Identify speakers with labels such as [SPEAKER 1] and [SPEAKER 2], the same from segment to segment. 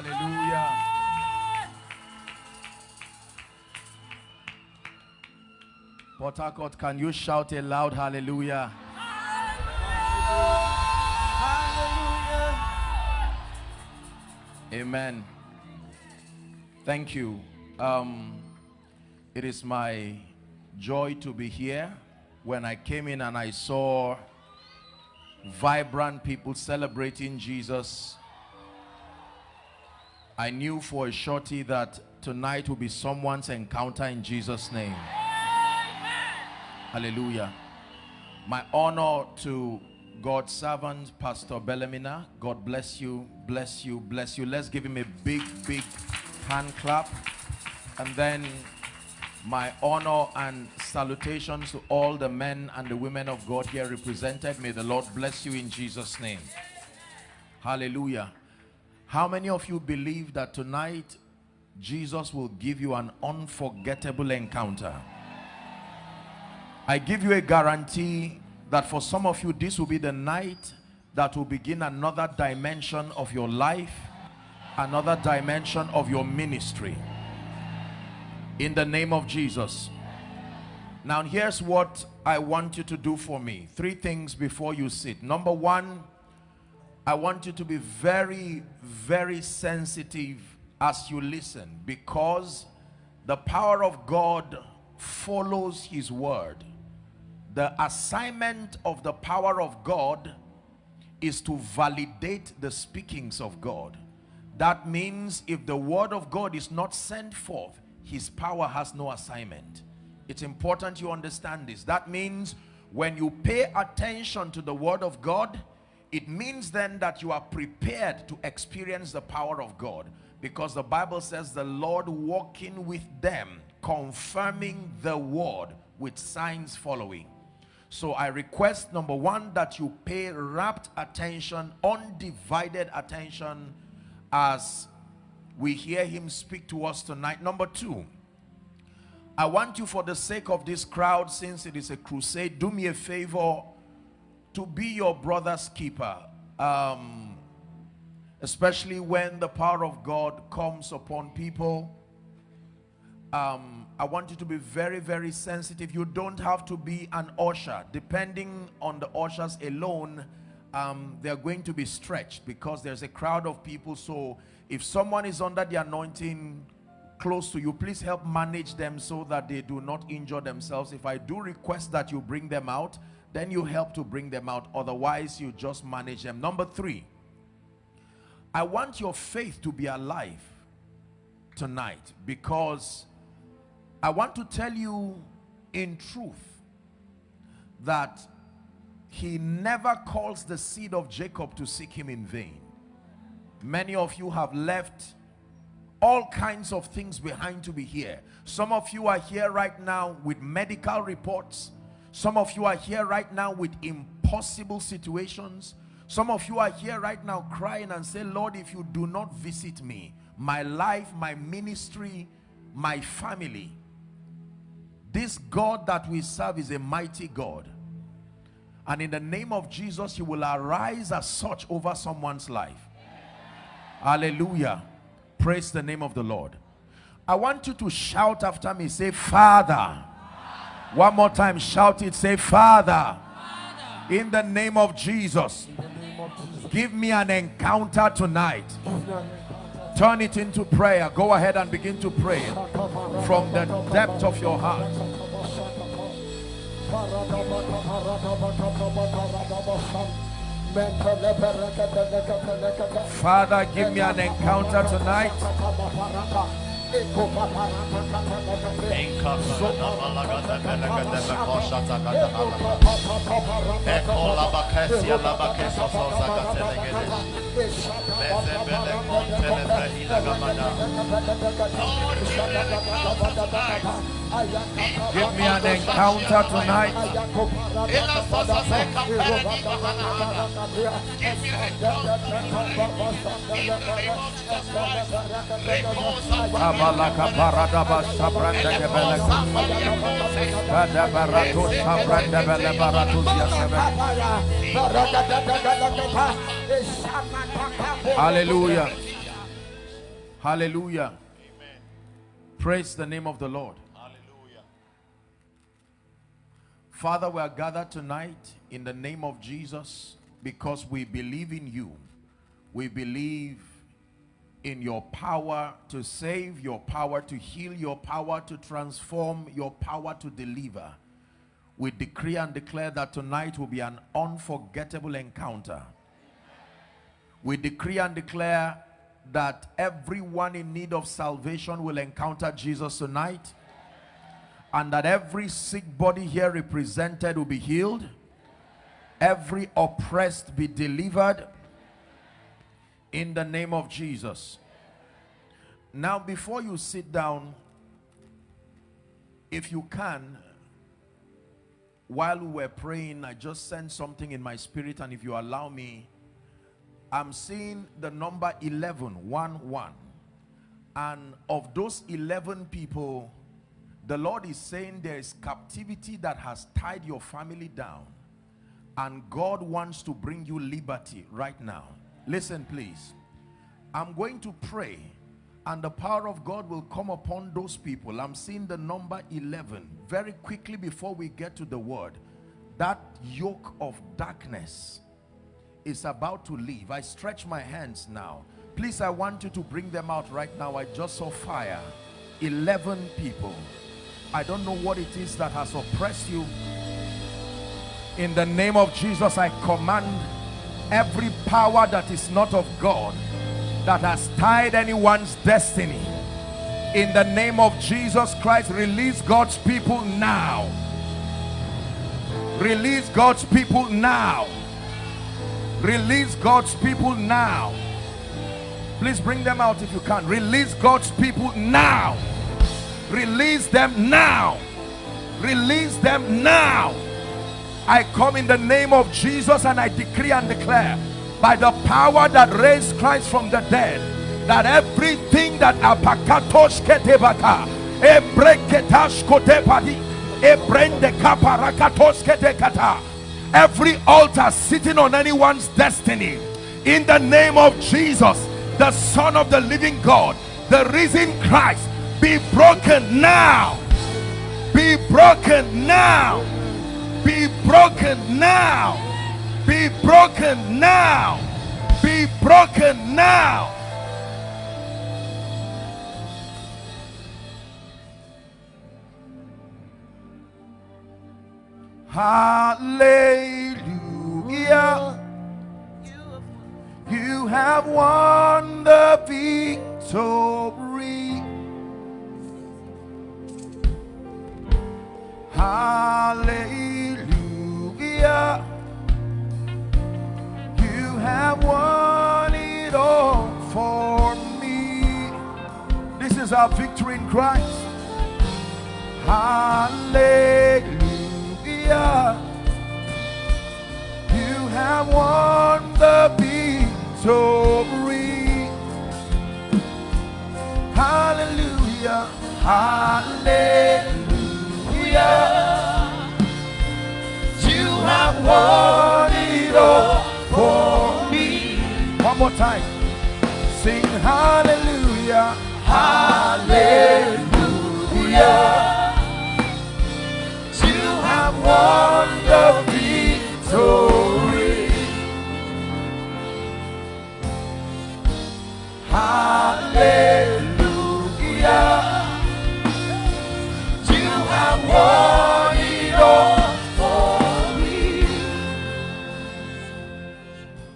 [SPEAKER 1] Hallelujah. Port Harcourt, can you shout a loud hallelujah? Amen. Thank you. Um, it is my joy to be here. When I came in and I saw vibrant people celebrating Jesus, I knew for a shorty that tonight will be someone's encounter in Jesus' name. Hallelujah. My honor to God's servant, Pastor Bellamina. God bless you, bless you, bless you. Let's give him a big, big hand clap. And then my honor and salutations to all the men and the women of God here represented. May the Lord bless you in Jesus' name. Hallelujah. How many of you believe that tonight Jesus will give you an unforgettable encounter? I give you a guarantee that for some of you this will be the night that will begin another dimension of your life, another dimension of your ministry. In the name of Jesus. Now here's what I want you to do for me. Three things before you sit. Number one, I want you to be very, very sensitive as you listen because the power of God follows his word. The assignment of the power of God is to validate the speakings of God. That means if the word of God is not sent forth, his power has no assignment. It's important you understand this. That means when you pay attention to the word of God, it means then that you are prepared to experience the power of God because the Bible says the Lord walking with them confirming the word with signs following. So I request number one that you pay rapt attention undivided attention as we hear him speak to us tonight. Number two I want you for the sake of this crowd since it is a crusade do me a favor to be your brother's keeper um, especially when the power of God comes upon people. Um, I want you to be very very sensitive. You don't have to be an usher. Depending on the ushers alone um, they're going to be stretched because there's a crowd of people. So if someone is under the anointing close to you please help manage them so that they do not injure themselves. If I do request that you bring them out then you help to bring them out. Otherwise you just manage them. Number three I want your faith to be alive tonight because I want to tell you in truth that he never calls the seed of Jacob to seek him in vain. Many of you have left all kinds of things behind to be here. Some of you are here right now with medical reports some of you are here right now with impossible situations. Some of you are here right now crying and say lord if you do not visit me my life my ministry my family this God that we serve is a mighty God. And in the name of Jesus he will arise as such over someone's life. Hallelujah. Praise the name of the Lord. I want you to shout after me. Say father one more time shout it. Say father in the name of Jesus give me an encounter tonight. Turn it into prayer. Go ahead and begin to pray from the depth of your heart. Father give me an encounter tonight Lord, you let tonight. Give me an encounter tonight. Abalaka parada basha branda kebeleka. Kada barato shabranda bele barato yasebe. Hallelujah. Hallelujah. Praise the name of the Lord. Father, we are gathered tonight in the name of Jesus because we believe in you. We believe in your power to save, your power to heal, your power to transform, your power to deliver. We decree and declare that tonight will be an unforgettable encounter. We decree and declare that everyone in need of salvation will encounter Jesus tonight and that every sick body here represented will be healed every oppressed be delivered in the name of Jesus now before you sit down if you can while we were praying I just sent something in my spirit and if you allow me I'm seeing the number 11, 1, 1. And of those 11 people, the Lord is saying there is captivity that has tied your family down. And God wants to bring you liberty right now. Listen, please. I'm going to pray and the power of God will come upon those people. I'm seeing the number 11 very quickly before we get to the word. That yoke of darkness is about to leave. I stretch my hands now. Please, I want you to bring them out right now. I just saw fire. 11 people. I don't know what it is that has oppressed you. In the name of Jesus, I command every power that is not of God that has tied anyone's destiny. In the name of Jesus Christ, release God's people now. Release God's people now Release God's people now. Please bring them out if you can. Release God's people now. Release them now. Release them now. I come in the name of Jesus and I decree and declare by the power that raised Christ from the dead that everything that apakatosh ketebaka ebreketash kotepadi ebrende ketekata every altar sitting on anyone's destiny in the name of Jesus the son of the living God the risen Christ be broken now. Be broken now. Be broken now. Be broken now. Be broken now. Hallelujah. You have won the victory. Hallelujah. You have won it all for me. This is our victory in Christ. Hallelujah. You have won the victory. Hallelujah. Hallelujah. More time. Sing hallelujah. Hallelujah You have won the victory. Hallelujah.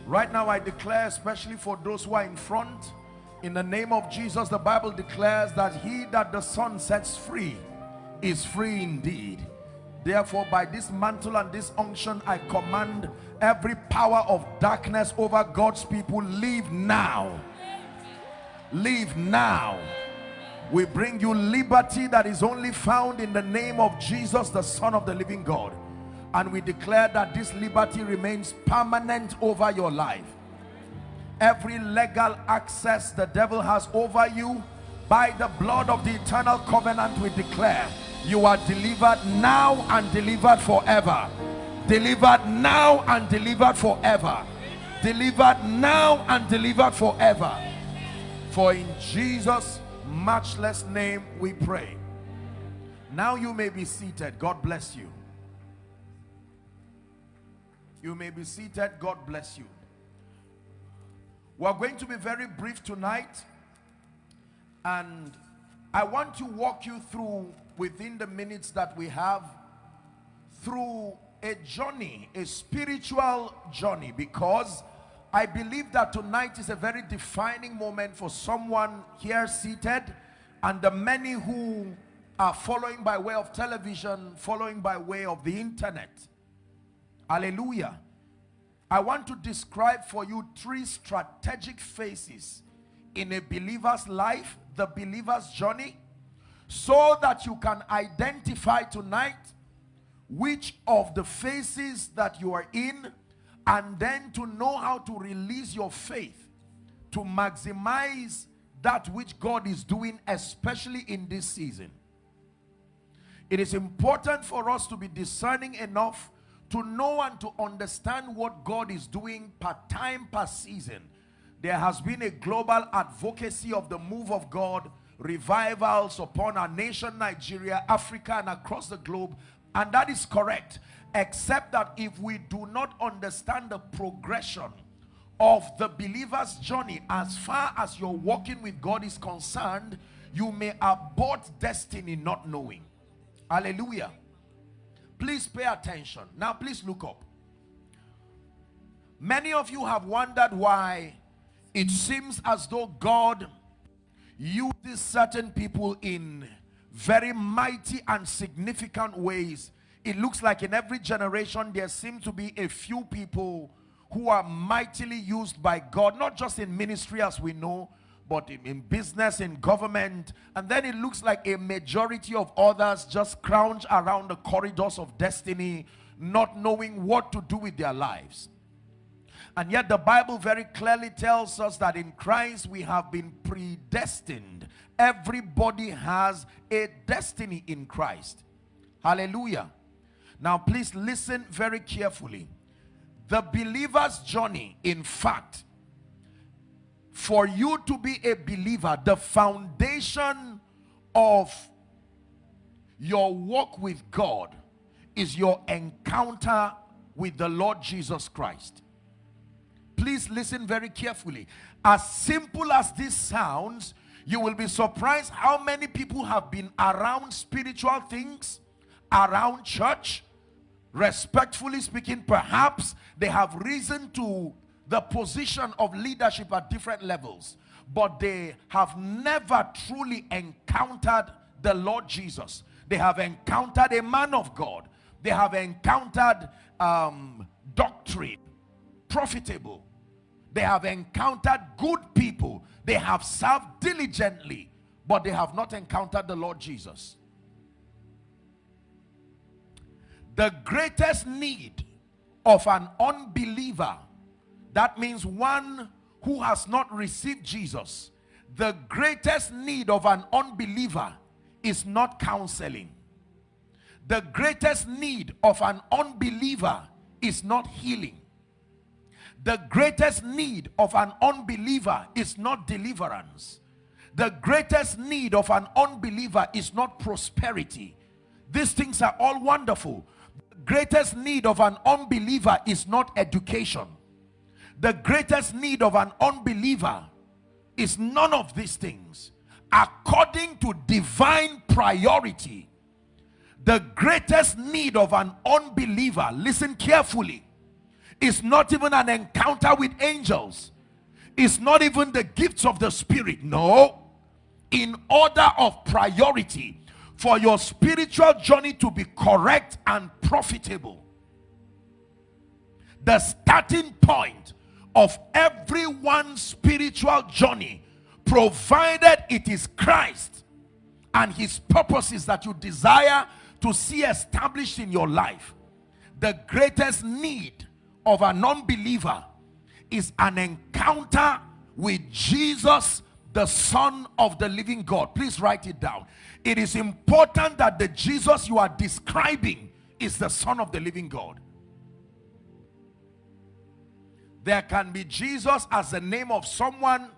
[SPEAKER 1] Right now, I declare, especially for those who are in front, in the name of Jesus, the Bible declares that he that the Son sets free is free indeed. Therefore, by this mantle and this unction, I command every power of darkness over God's people, leave now. Leave now. We bring you liberty that is only found in the name of Jesus, the Son of the living God. And we declare that this liberty remains permanent over your life. Every legal access the devil has over you, by the blood of the eternal covenant, we declare you are delivered now and delivered forever delivered now and delivered forever delivered now and delivered forever For in Jesus' matchless name we pray. Now you may be seated. God bless you. You may be seated. God bless you. We're going to be very brief tonight. And I want to walk you through, within the minutes that we have, through a journey, a spiritual journey. Because I believe that tonight is a very defining moment for someone here seated and the many who are following by way of television, following by way of the internet. Hallelujah. I want to describe for you three strategic phases in a believer's life, the believer's journey, so that you can identify tonight which of the phases that you are in and then to know how to release your faith to maximize that which God is doing especially in this season. It is important for us to be discerning enough to know and to understand what God is doing per time, per season. There has been a global advocacy of the move of God, revivals upon our nation, Nigeria, Africa, and across the globe. And that is correct, except that if we do not understand the progression of the believer's journey as far as your walking with God is concerned, you may abort destiny not knowing. Hallelujah. Please pay attention. Now, please look up. Many of you have wondered why it seems as though God uses certain people in very mighty and significant ways. It looks like in every generation there seem to be a few people who are mightily used by God, not just in ministry as we know, but in, business, in government. And then it looks like a majority of others just crouch around the corridors of destiny, not knowing what to do with their lives. And yet the Bible very clearly tells us that in Christ we have been predestined. Everybody has a destiny in Christ. Hallelujah. Now please listen very carefully. The believer's journey, in fact, for you to be a believer, the foundation of your walk with God is your encounter with the Lord Jesus Christ. Please listen very carefully. As simple as this sounds, you will be surprised how many people have been around spiritual things, around church. Respectfully speaking, perhaps they have reason to the position of leadership at different levels, but they have never truly encountered the Lord Jesus. They have encountered a man of God. They have encountered um, doctrine, profitable. They have encountered good people. They have served diligently, but they have not encountered the Lord Jesus. The greatest need of an unbeliever that means one who has not received Jesus. The greatest need of an unbeliever is not counseling. The greatest need of an unbeliever is not healing. The greatest need of an unbeliever is not deliverance. The greatest need of an unbeliever is not prosperity. These things are all wonderful. Greatest need of an unbeliever is not education. The greatest need of an unbeliever is none of these things. According to divine priority the greatest need of an unbeliever listen carefully is not even an encounter with angels. It's not even the gifts of the spirit. No. In order of priority for your spiritual journey to be correct and profitable. The starting point of everyone's spiritual journey provided it is Christ and his purposes that you desire to see established in your life the greatest need of a non-believer is an encounter with Jesus the son of the living God. Please write it down it is important that the Jesus you are describing is the son of the living God there can be Jesus as the name of someone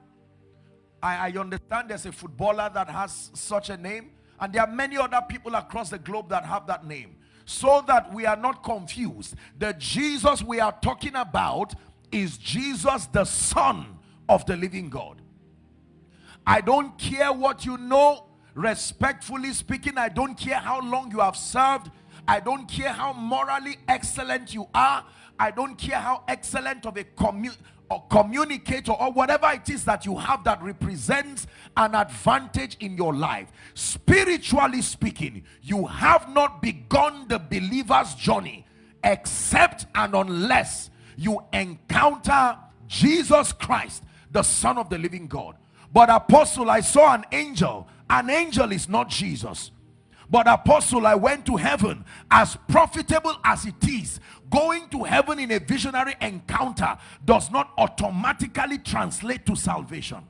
[SPEAKER 1] I, I understand there's a footballer that has such a name, and there are many other people across the globe that have that name. So that we are not confused. The Jesus we are talking about is Jesus, the Son of the living God. I don't care what you know, respectfully speaking, I don't care how long you have served, I don't care how morally excellent you are, I don't care how excellent of a community or communicator or whatever it is that you have that represents an advantage in your life. Spiritually speaking you have not begun the believer's journey except and unless you encounter Jesus Christ the son of the living God. But apostle I saw an angel an angel is not Jesus. But apostle I went to heaven as profitable as it is. Going to heaven in a visionary encounter does not automatically translate to salvation.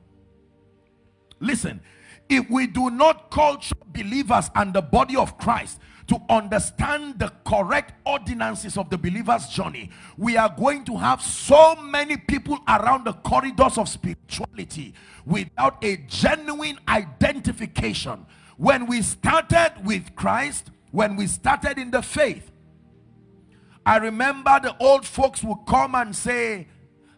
[SPEAKER 1] Listen if we do not culture believers and the body of Christ to understand the correct ordinances of the believer's journey. We are going to have so many people around the corridors of spirituality without a genuine identification. When we started with Christ when we started in the faith I remember the old folks would come and say,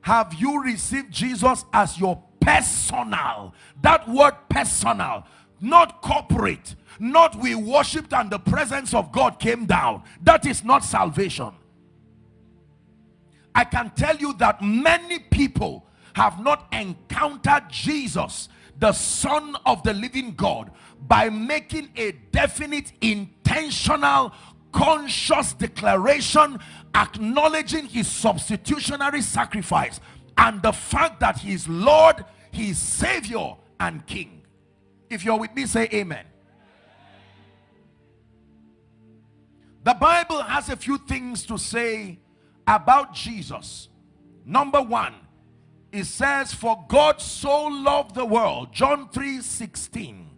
[SPEAKER 1] have you received Jesus as your personal? That word personal, not corporate, not we worshipped and the presence of God came down. That is not salvation. I can tell you that many people have not encountered Jesus, the Son of the living God, by making a definite, intentional, conscious declaration acknowledging his substitutionary sacrifice and the fact that he is Lord, he is Savior and King. If you're with me, say amen. The Bible has a few things to say about Jesus. Number one, it says, For God so loved the world, John 3 16,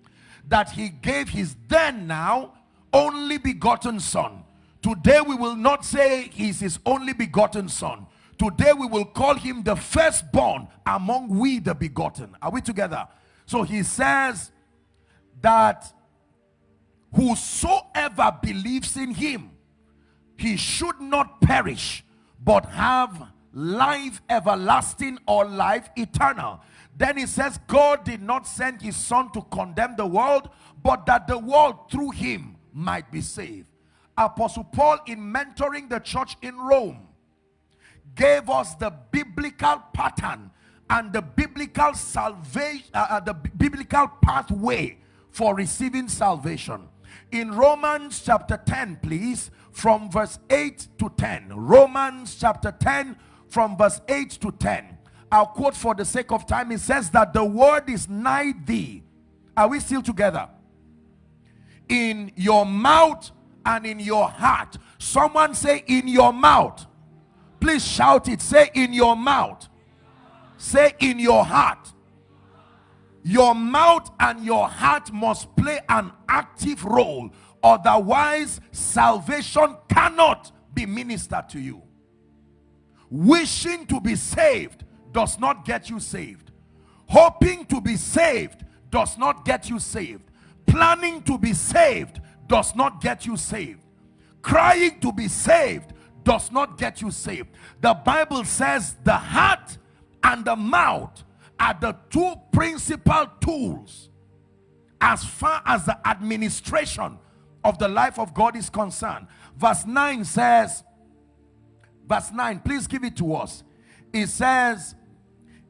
[SPEAKER 1] that he gave his then now only begotten son. Today we will not say he's his only begotten son. Today we will call him the firstborn among we the begotten. Are we together? So he says that whosoever believes in him, he should not perish, but have life everlasting or life eternal. Then he says, God did not send his son to condemn the world, but that the world through him might be saved. Apostle Paul, in mentoring the church in Rome, gave us the biblical pattern and the biblical salvation, uh, uh, the biblical pathway for receiving salvation. In Romans chapter 10, please, from verse 8 to 10. Romans chapter 10, from verse 8 to 10. I'll quote for the sake of time. It says that the word is nigh thee. Are we still together? in your mouth and in your heart. Someone say in your mouth. Please shout it. Say in your mouth. Say in your heart. Your mouth and your heart must play an active role. Otherwise, salvation cannot be ministered to you. Wishing to be saved does not get you saved. Hoping to be saved does not get you saved planning to be saved does not get you saved crying to be saved does not get you saved the bible says the heart and the mouth are the two principal tools as far as the administration of the life of god is concerned. Verse 9 says verse 9 please give it to us. It says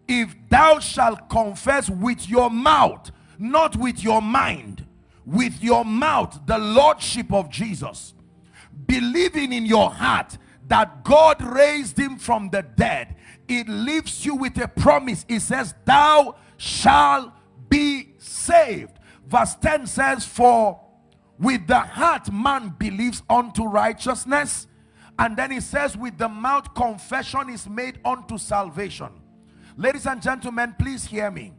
[SPEAKER 1] if thou shalt confess with your mouth not with your mind with your mouth the lordship of Jesus believing in your heart that God raised him from the dead it leaves you with a promise. It says thou shall be saved. Verse 10 says for with the heart man believes unto righteousness. And then it says with the mouth confession is made unto salvation. Ladies and gentlemen please hear me.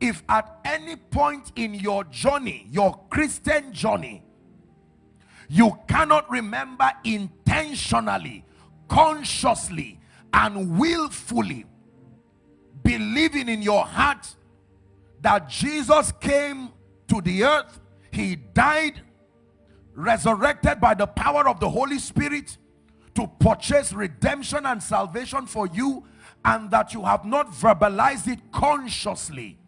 [SPEAKER 1] If at any point in your journey your christian journey you cannot remember intentionally consciously and willfully believing in your heart that Jesus came to the earth, he died, resurrected by the power of the Holy Spirit to purchase redemption and salvation for you and that you have not verbalized it consciously.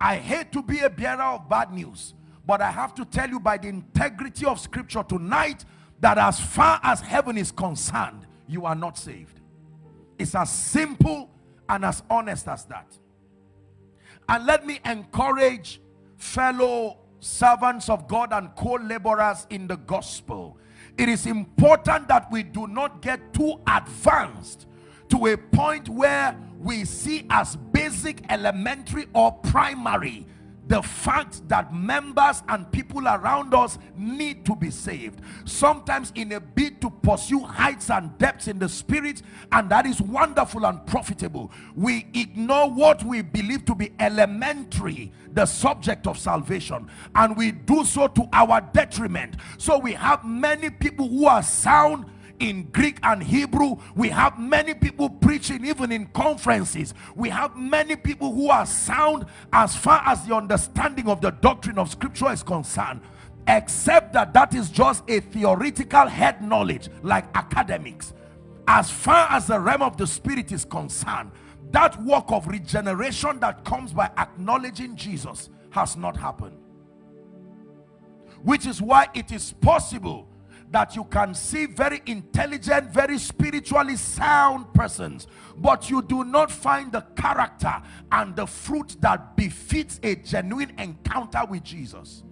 [SPEAKER 1] I hate to be a bearer of bad news, but I have to tell you by the integrity of scripture tonight that as far as heaven is concerned, you are not saved. It's as simple and as honest as that. And let me encourage fellow servants of God and co-laborers in the gospel. It is important that we do not get too advanced to a point where we see as basic, elementary or primary the fact that members and people around us need to be saved. Sometimes in a bid to pursue heights and depths in the spirit and that is wonderful and profitable. We ignore what we believe to be elementary the subject of salvation and we do so to our detriment. So we have many people who are sound in Greek and Hebrew. We have many people preaching even in conferences. We have many people who are sound as far as the understanding of the doctrine of scripture is concerned. Except that that is just a theoretical head knowledge like academics. As far as the realm of the spirit is concerned, that work of regeneration that comes by acknowledging Jesus has not happened. Which is why it is possible that you can see very intelligent, very spiritually sound persons, but you do not find the character and the fruit that befits a genuine encounter with Jesus.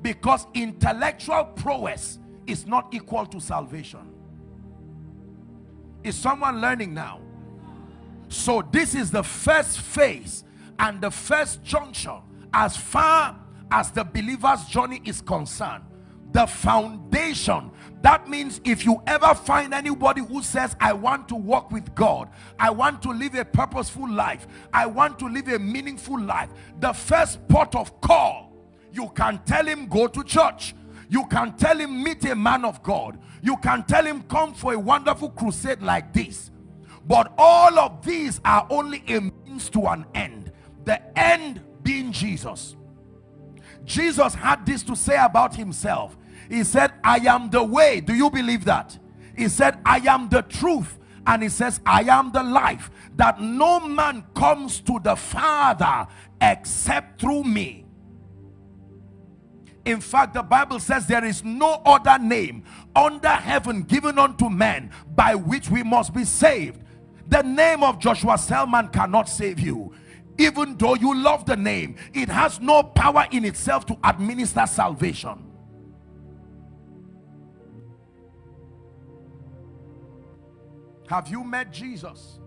[SPEAKER 1] Because intellectual prowess is not equal to salvation. Is someone learning now? So this is the first phase and the first junction as far as the believer's journey is concerned the foundation. That means if you ever find anybody who says i want to walk with god. I want to live a purposeful life. I want to live a meaningful life the first port of call you can tell him go to church. You can tell him meet a man of god. You can tell him come for a wonderful crusade like this. But all of these are only a means to an end. The end being jesus. Jesus had this to say about himself he said, I am the way. Do you believe that? He said, I am the truth. And he says, I am the life. That no man comes to the Father except through me. In fact, the Bible says there is no other name under heaven given unto men by which we must be saved. The name of Joshua Selman cannot save you. Even though you love the name, it has no power in itself to administer salvation. Have you met Jesus?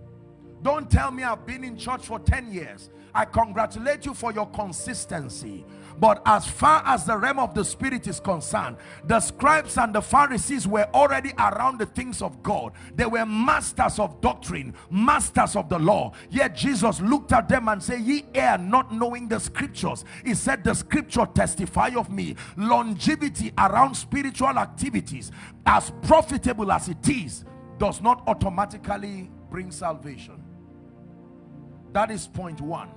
[SPEAKER 1] Don't tell me I've been in church for 10 years. I congratulate you for your consistency. But as far as the realm of the spirit is concerned, the scribes and the Pharisees were already around the things of God. They were masters of doctrine, masters of the law. Yet Jesus looked at them and said, Ye err not knowing the scriptures. He said, The scripture testify of me. Longevity around spiritual activities, as profitable as it is, does not automatically bring salvation. That is point one.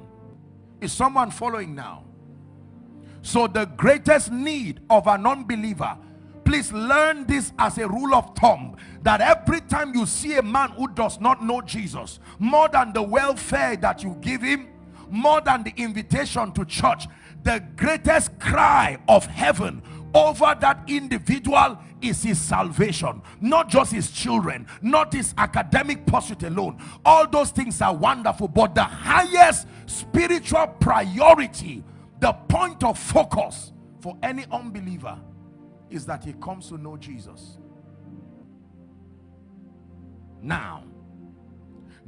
[SPEAKER 1] Is someone following now? So the greatest need of an unbeliever, please learn this as a rule of thumb, that every time you see a man who does not know Jesus, more than the welfare that you give him, more than the invitation to church, the greatest cry of heaven over that individual is his salvation not just his children not his academic pursuit alone. All those things are wonderful but the highest spiritual priority the point of focus for any unbeliever is that he comes to know Jesus. Now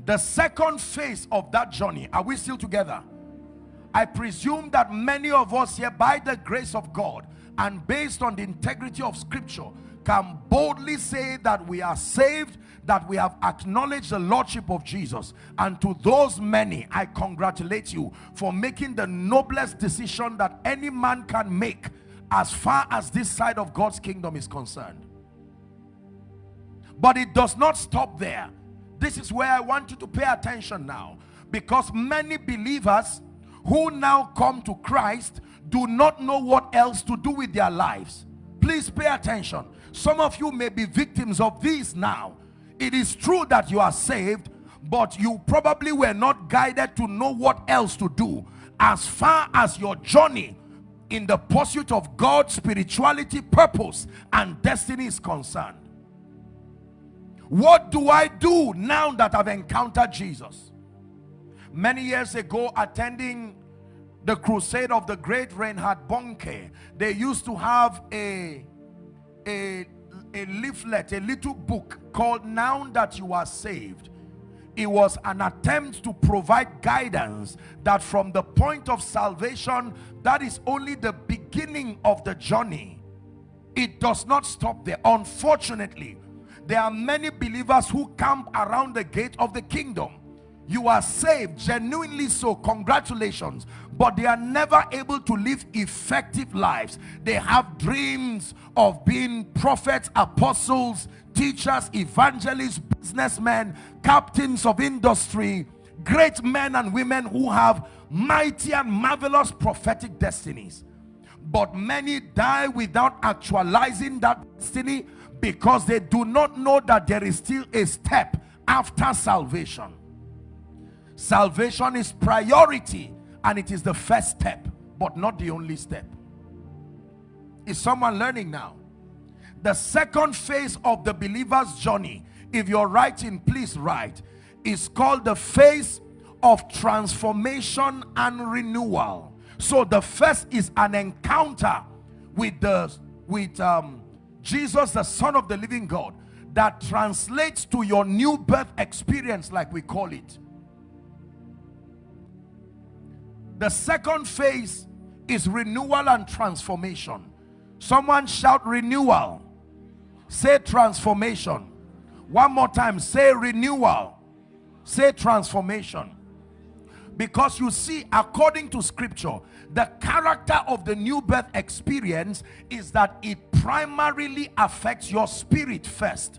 [SPEAKER 1] the second phase of that journey are we still together? I presume that many of us here by the grace of God and based on the integrity of scripture can boldly say that we are saved that we have acknowledged the lordship of Jesus. And to those many I congratulate you for making the noblest decision that any man can make as far as this side of God's kingdom is concerned. But it does not stop there. This is where I want you to pay attention now. Because many believers who now come to Christ do not know what else to do with their lives. Please pay attention. Some of you may be victims of this now. It is true that you are saved, but you probably were not guided to know what else to do as far as your journey in the pursuit of God's spirituality, purpose, and destiny is concerned. What do I do now that I've encountered Jesus? Many years ago, attending the crusade of the great Reinhard Bonnke, they used to have a, a, a leaflet, a little book called Now That You Are Saved. It was an attempt to provide guidance that from the point of salvation that is only the beginning of the journey. It does not stop there. Unfortunately there are many believers who camp around the gate of the kingdom you are saved genuinely so. Congratulations. But they are never able to live effective lives. They have dreams of being prophets apostles teachers evangelists businessmen captains of industry great men and women who have mighty and marvelous prophetic destinies. But many die without actualizing that destiny because they do not know that there is still a step after salvation Salvation is priority and it is the first step, but not the only step. Is someone learning now? The second phase of the believer's journey, if you're writing, please write, is called the phase of transformation and renewal. So the first is an encounter with the with um, Jesus, the Son of the living God, that translates to your new birth experience, like we call it. The second phase is renewal and transformation. Someone shout renewal. Say transformation. One more time. Say renewal. Say transformation. Because you see, according to scripture, the character of the new birth experience is that it primarily affects your spirit first.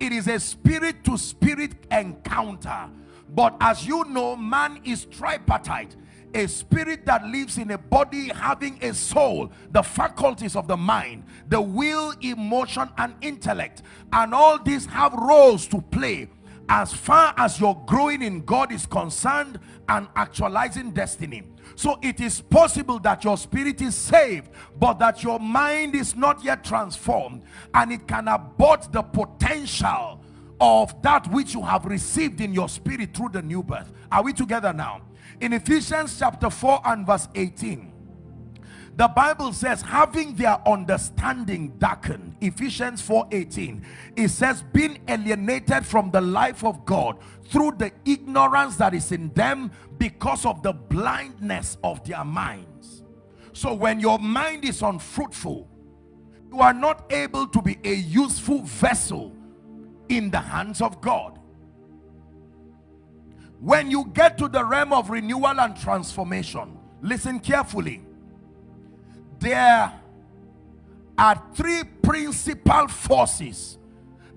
[SPEAKER 1] It is a spirit to spirit encounter. But as you know, man is tripartite a spirit that lives in a body having a soul the faculties of the mind the will emotion and intellect. And all these have roles to play as far as your growing in God is concerned and actualizing destiny. So it is possible that your spirit is saved but that your mind is not yet transformed and it can abort the potential of that which you have received in your spirit through the new birth. Are we together now in Ephesians chapter 4 and verse 18 the Bible says having their understanding darkened Ephesians 4 18 it says being alienated from the life of God through the ignorance that is in them because of the blindness of their minds. So when your mind is unfruitful you are not able to be a useful vessel in the hands of God when you get to the realm of renewal and transformation listen carefully. There are three principal forces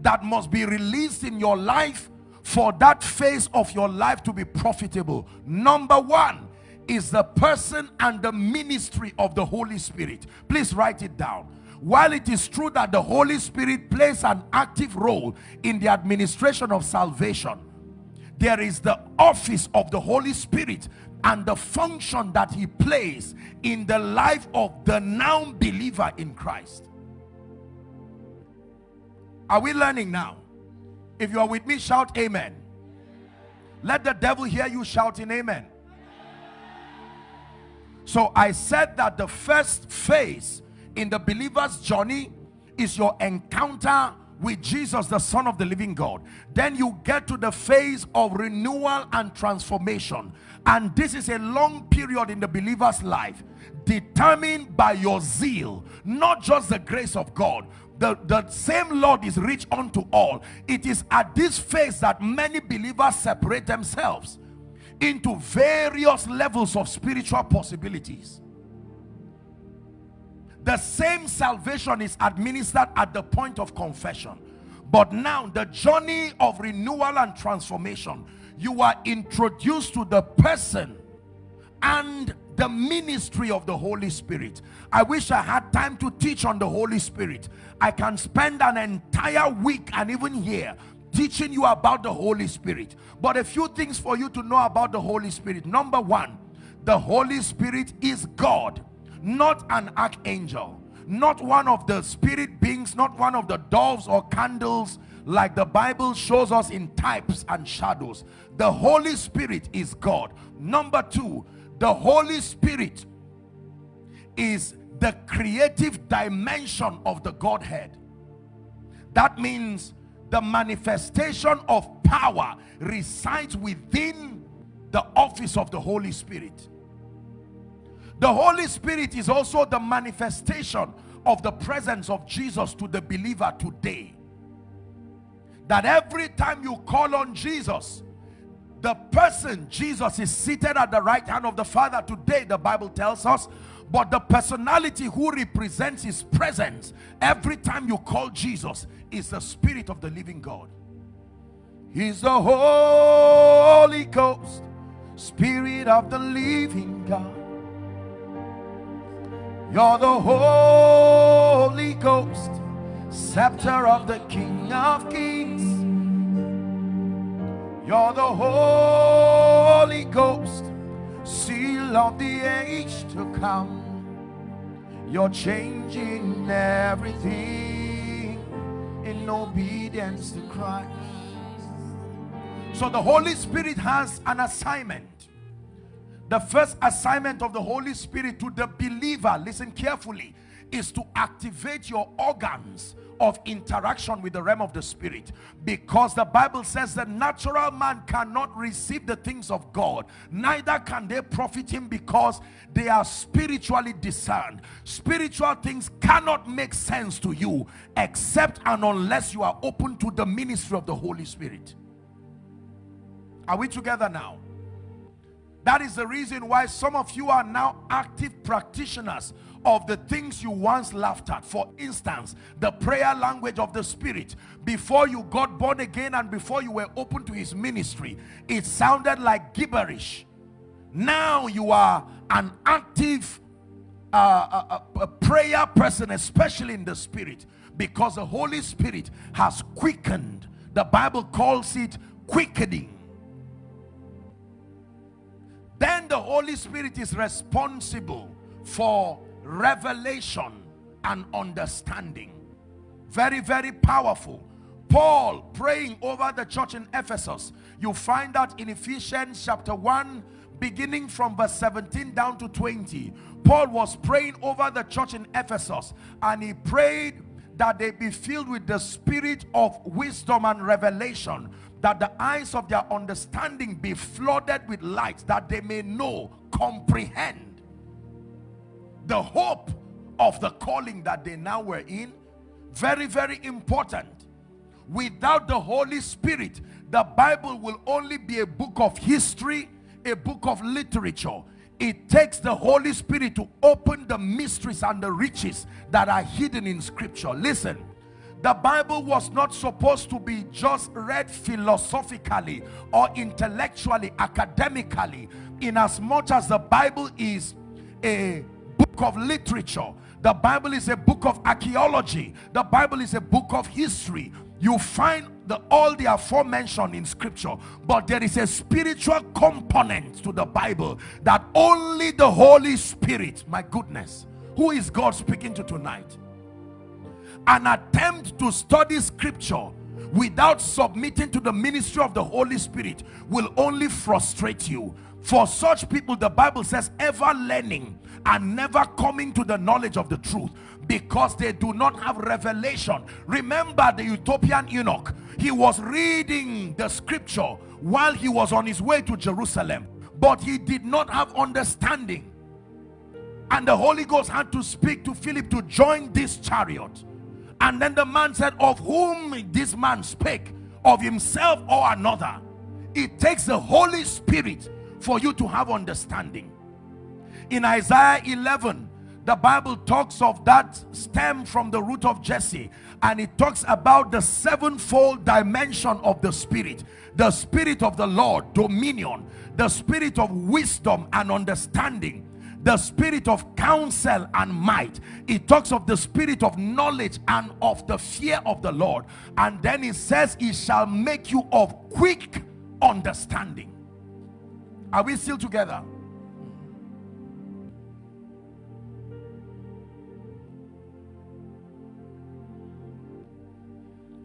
[SPEAKER 1] that must be released in your life for that phase of your life to be profitable. Number one is the person and the ministry of the Holy Spirit. Please write it down. While it is true that the Holy Spirit plays an active role in the administration of salvation there is the office of the Holy Spirit and the function that he plays in the life of the now believer in Christ. Are we learning now? If you are with me, shout amen. Let the devil hear you shouting amen. So I said that the first phase in the believer's journey is your encounter with Jesus, the Son of the living God. Then you get to the phase of renewal and transformation. And this is a long period in the believer's life determined by your zeal, not just the grace of God. The, the same Lord is rich unto all. It is at this phase that many believers separate themselves into various levels of spiritual possibilities the same salvation is administered at the point of confession but now the journey of renewal and transformation you are introduced to the person and the ministry of the Holy Spirit. I wish I had time to teach on the Holy Spirit. I can spend an entire week and even here teaching you about the Holy Spirit. But a few things for you to know about the Holy Spirit. Number one, the Holy Spirit is God, not an archangel, not one of the spirit beings, not one of the doves or candles like the Bible shows us in types and shadows. The Holy Spirit is God. Number two, the Holy Spirit is the creative dimension of the Godhead. That means the manifestation of power resides within the office of the Holy Spirit. The Holy Spirit is also the manifestation of the presence of Jesus to the believer today. That every time you call on Jesus, the person Jesus is seated at the right hand of the Father today, the Bible tells us, but the personality who represents his presence every time you call Jesus is the Spirit of the living God. He's the Holy Ghost, Spirit of the living God. You're the Holy Ghost, scepter of the King of Kings. You're the Holy Ghost, seal of the age to come. You're changing everything in obedience to Christ. So the Holy Spirit has an assignment the first assignment of the Holy Spirit to the believer, listen carefully, is to activate your organs of interaction with the realm of the spirit. Because the bible says the natural man cannot receive the things of god neither can they profit him because they are spiritually discerned. Spiritual things cannot make sense to you except and unless you are open to the ministry of the holy spirit. Are we together now that is the reason why some of you are now active practitioners of the things you once laughed at. For instance, the prayer language of the Spirit. Before you got born again and before you were open to his ministry, it sounded like gibberish. Now you are an active uh, uh, uh, prayer person, especially in the Spirit, because the Holy Spirit has quickened. The Bible calls it quickening the Holy Spirit is responsible for revelation and understanding. Very, very powerful. Paul praying over the church in Ephesus. You find that in Ephesians chapter 1, beginning from verse 17 down to 20. Paul was praying over the church in Ephesus and he prayed that they be filled with the spirit of wisdom and revelation that the eyes of their understanding be flooded with light that they may know comprehend the hope of the calling that they now were in. Very very important. Without the Holy Spirit the Bible will only be a book of history a book of literature. It takes the Holy Spirit to open the mysteries and the riches that are hidden in scripture. Listen the Bible was not supposed to be just read philosophically or intellectually, academically, in as much as the Bible is a book of literature. The Bible is a book of archaeology. The Bible is a book of history. You find the, all the aforementioned in scripture, but there is a spiritual component to the Bible that only the Holy Spirit, my goodness, who is God speaking to tonight? An attempt to study scripture without submitting to the ministry of the Holy Spirit will only frustrate you. For such people, the Bible says, ever learning and never coming to the knowledge of the truth because they do not have revelation. Remember the Ethiopian eunuch. He was reading the scripture while he was on his way to Jerusalem, but he did not have understanding. And the Holy Ghost had to speak to Philip to join this chariot and then the man said, Of whom this man spake, of himself or another. It takes the Holy Spirit for you to have understanding. In Isaiah 11, the Bible talks of that stem from the root of Jesse and it talks about the sevenfold dimension of the spirit the spirit of the Lord dominion the spirit of wisdom and understanding the spirit of counsel and might. It talks of the spirit of knowledge and of the fear of the Lord. And then it says it shall make you of quick understanding. Are we still together?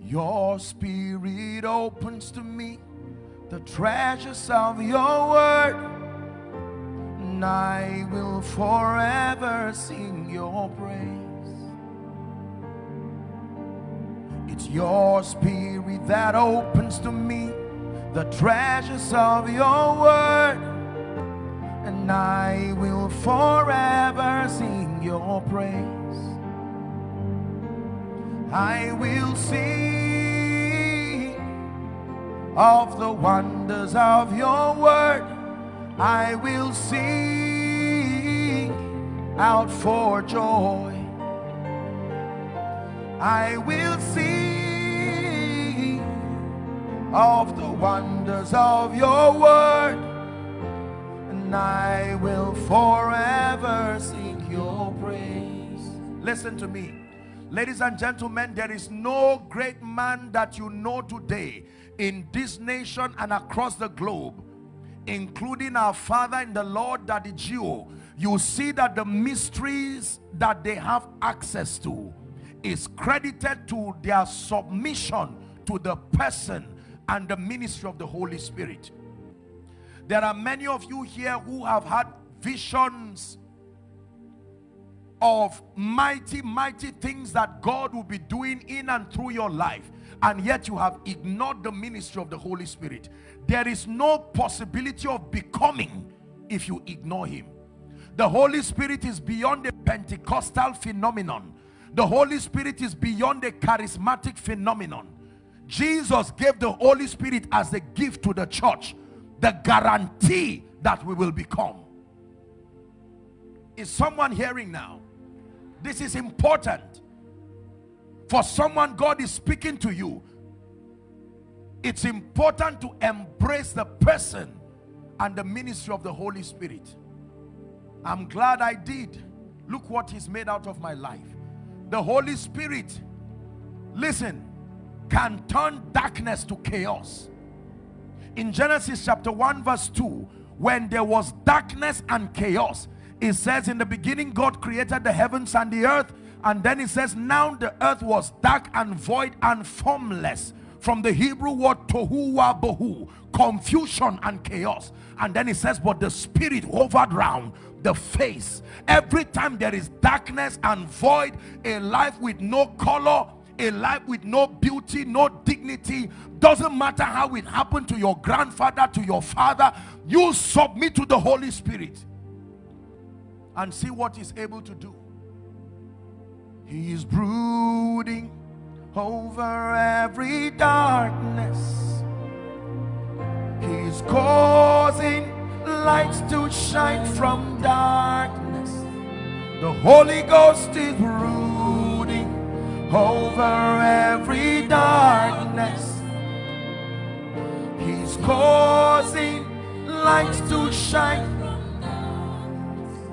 [SPEAKER 1] Your spirit opens to me. The treasures of your word, and I will forever sing your praise. It's your spirit that opens to me the treasures of your word, and I will forever sing your praise. I will sing of the wonders of your word. I will sing out for joy. I will sing of the wonders of your word. And I will forever sing your praise. Listen to me. Ladies and gentlemen, there is no great man that you know today in this nation and across the globe, including our father in the Lord, Daddy Gio. You see that the mysteries that they have access to is credited to their submission to the person and the ministry of the Holy Spirit. There are many of you here who have had visions of mighty, mighty things that God will be doing in and through your life and yet you have ignored the ministry of the Holy Spirit. There is no possibility of becoming if you ignore him. The Holy Spirit is beyond a Pentecostal phenomenon. The Holy Spirit is beyond a charismatic phenomenon. Jesus gave the Holy Spirit as a gift to the church. The guarantee that we will become. Is someone hearing now? This is important. For someone God is speaking to you, it's important to embrace the person and the ministry of the Holy Spirit. I'm glad I did. Look what he's made out of my life. The Holy Spirit, listen, can turn darkness to chaos. In Genesis chapter 1 verse 2, when there was darkness and chaos, it says in the beginning God created the heavens and the earth and then it says now the earth was dark and void and formless from the Hebrew word tohu wa bohu confusion and chaos and then it says but the spirit hovered round the face every time there is darkness and void a life with no color a life with no beauty no dignity doesn't matter how it happened to your grandfather to your father you submit to the Holy Spirit and see what he's able to do. He is brooding over every darkness. He's causing lights to shine from darkness. The Holy Ghost is brooding over every darkness. He's causing lights to shine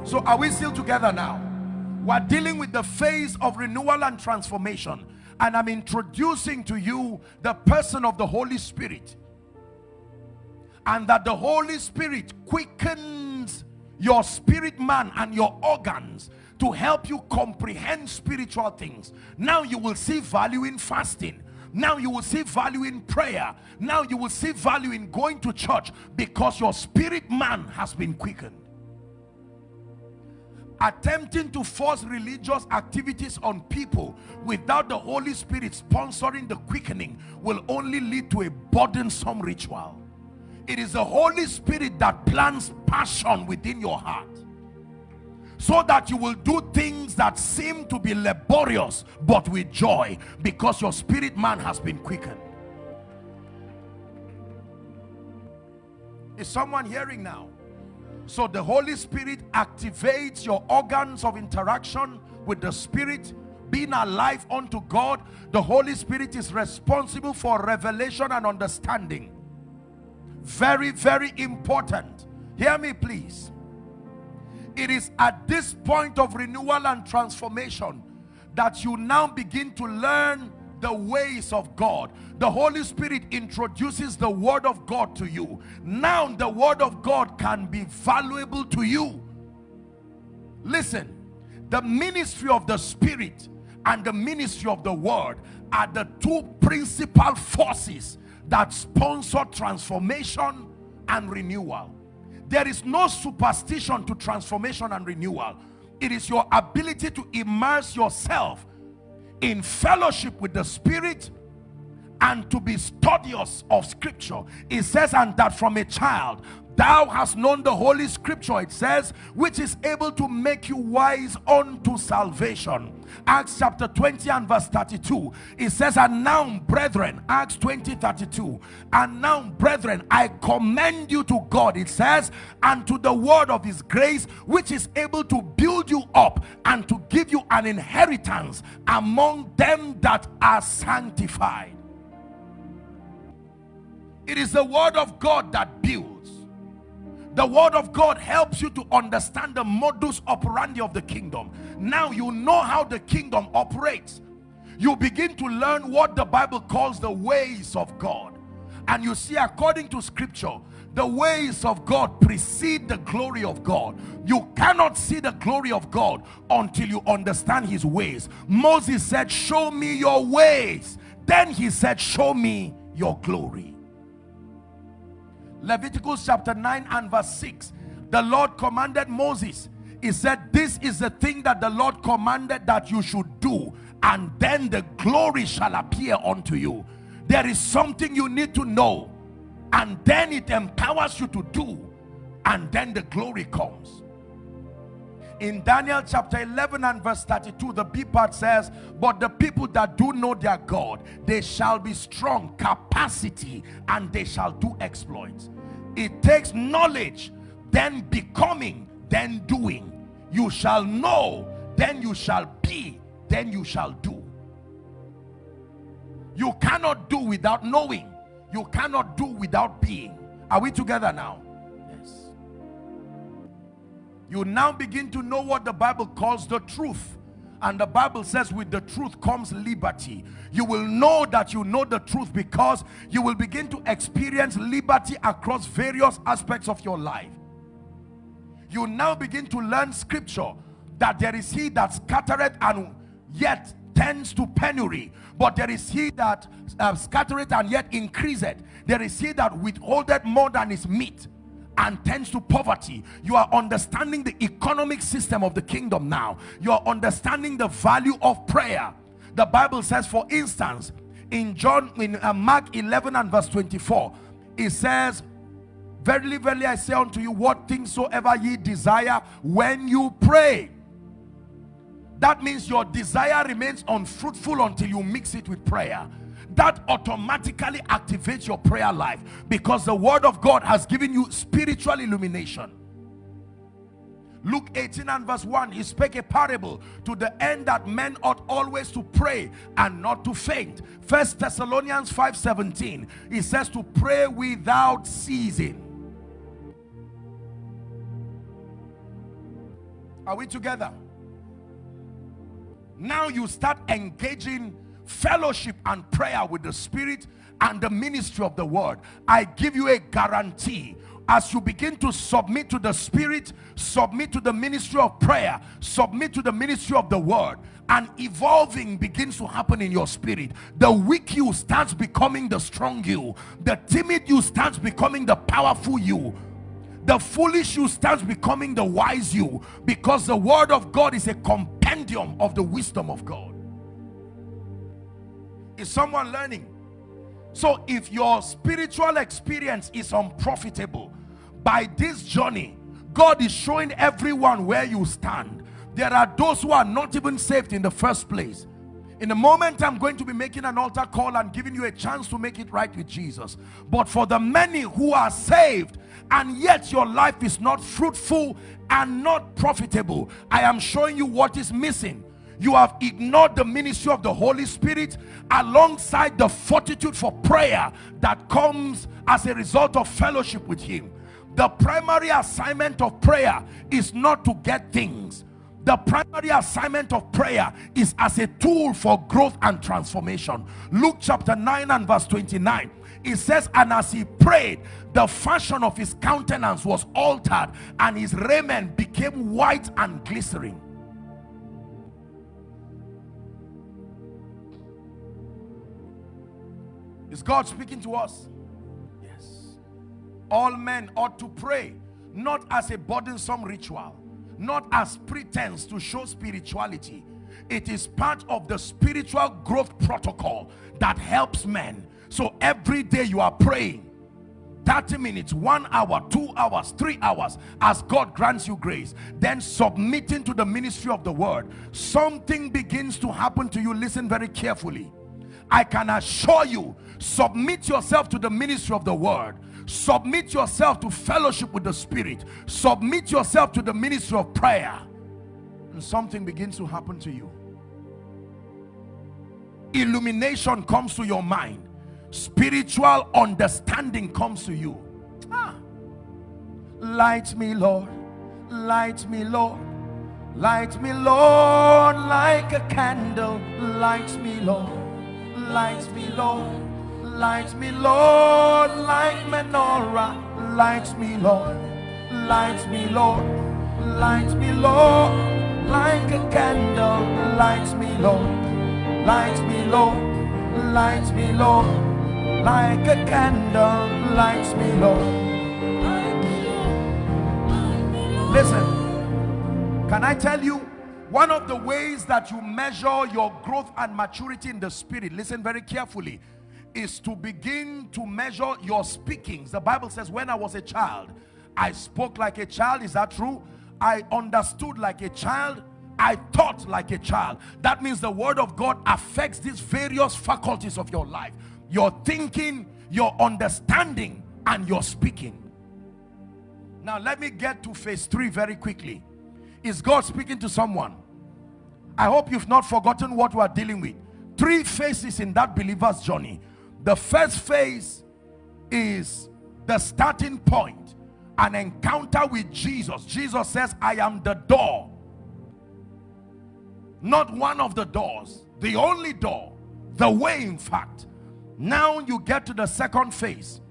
[SPEAKER 1] so are we still together now? We're dealing with the phase of renewal and transformation. And I'm introducing to you the person of the Holy Spirit. And that the Holy Spirit quickens your spirit man and your organs to help you comprehend spiritual things. Now you will see value in fasting. Now you will see value in prayer. Now you will see value in going to church because your spirit man has been quickened attempting to force religious activities on people without the Holy Spirit sponsoring the quickening will only lead to a burdensome ritual. It is the Holy Spirit that plants passion within your heart so that you will do things that seem to be laborious but with joy because your spirit man has been quickened. Is someone hearing now? So the Holy Spirit activates your organs of interaction with the Spirit, being alive unto God. The Holy Spirit is responsible for revelation and understanding. Very, very important. Hear me, please. It is at this point of renewal and transformation that you now begin to learn the ways of God. The Holy Spirit introduces the Word of God to you. Now the Word of God can be valuable to you. Listen, the ministry of the Spirit and the ministry of the Word are the two principal forces that sponsor transformation and renewal. There is no superstition to transformation and renewal. It is your ability to immerse yourself in fellowship with the Spirit and to be studious of scripture. It says, and that from a child thou hast known the holy scripture it says which is able to make you wise unto salvation. Acts chapter 20 and verse 32 it says and now brethren acts 20 32 and now brethren i commend you to god it says and to the word of his grace which is able to build you up and to give you an inheritance among them that are sanctified. It is the word of god that builds the word of God helps you to understand the modus operandi of the kingdom. Now you know how the kingdom operates. You begin to learn what the Bible calls the ways of God. And you see according to scripture, the ways of God precede the glory of God. You cannot see the glory of God until you understand his ways. Moses said, show me your ways. Then he said, show me your glory. Leviticus chapter 9 and verse 6 the Lord commanded Moses. He said this is the thing that the Lord commanded that you should do and then the glory shall appear unto you. There is something you need to know and then it empowers you to do and then the glory comes in Daniel chapter 11 and verse 32 the B part says but the people that do know their God they shall be strong capacity and they shall do exploits. It takes knowledge then becoming then doing. You shall know then you shall be then you shall do. You cannot do without knowing. You cannot do without being. Are we together now you now begin to know what the bible calls the truth. And the Bible says with the truth comes liberty. You will know that you know the truth because you will begin to experience liberty across various aspects of your life. You now begin to learn scripture that there is he that scattereth and yet tends to penury. But there is he that uh, scattereth and yet increaseth. There is he that withholdeth more than is meet and tends to poverty. You are understanding the economic system of the kingdom now. You are understanding the value of prayer. The bible says for instance in john in uh, mark 11 and verse 24 it says verily verily i say unto you what things soever ye desire when you pray. That means your desire remains unfruitful until you mix it with prayer that automatically activates your prayer life because the word of God has given you spiritual illumination. Luke 18 and verse 1 he spake a parable to the end that men ought always to pray and not to faint. First Thessalonians 5 17 he says to pray without ceasing. Are we together? Now you start engaging fellowship and prayer with the spirit and the ministry of the word. I give you a guarantee. As you begin to submit to the spirit submit to the ministry of prayer submit to the ministry of the word and evolving begins to happen in your spirit. The weak you starts becoming the strong you. The timid you starts becoming the powerful you. The foolish you starts becoming the wise you. Because the word of god is a compendium of the wisdom of god is someone learning? So if your spiritual experience is unprofitable, by this journey, God is showing everyone where you stand. There are those who are not even saved in the first place. In a moment, I'm going to be making an altar call and giving you a chance to make it right with Jesus. But for the many who are saved and yet your life is not fruitful and not profitable, I am showing you what is missing. You have ignored the ministry of the Holy Spirit alongside the fortitude for prayer that comes as a result of fellowship with Him. The primary assignment of prayer is not to get things. The primary assignment of prayer is as a tool for growth and transformation. Luke chapter 9 and verse 29 it says and as he prayed the fashion of his countenance was altered and his raiment became white and glistening is god speaking to us? Yes. All men ought to pray not as a burdensome ritual not as pretense to show spirituality. It is part of the spiritual growth protocol that helps men. So every day you are praying 30 minutes one hour two hours three hours as god grants you grace then submitting to the ministry of the word. Something begins to happen to you. Listen very carefully i can assure you submit yourself to the ministry of the word. Submit yourself to fellowship with the spirit. Submit yourself to the ministry of prayer. And something begins to happen to you. Illumination comes to your mind. Spiritual understanding comes to you. Ah. light me lord. Light me lord. Light me lord like a candle. Light me lord light me lord Light me, Lord, like menorah. Light me, Lord. Light me, Lord. Light me, Lord, like a candle. Light me, Lord. Light me, Lord. Light me, Lord, like a candle. Light me, Lord. Listen, can I tell you one of the ways that you measure your growth and maturity in the spirit? Listen very carefully is to begin to measure your speakings. The Bible says, when I was a child, I spoke like a child. Is that true? I understood like a child. I thought like a child. That means the word of God affects these various faculties of your life. Your thinking, your understanding, and your speaking. Now let me get to phase three very quickly. Is God speaking to someone? I hope you've not forgotten what we are dealing with. Three phases in that believer's journey. The first phase is the starting point, an encounter with Jesus. Jesus says, I am the door. Not one of the doors, the only door, the way in fact. Now you get to the second phase,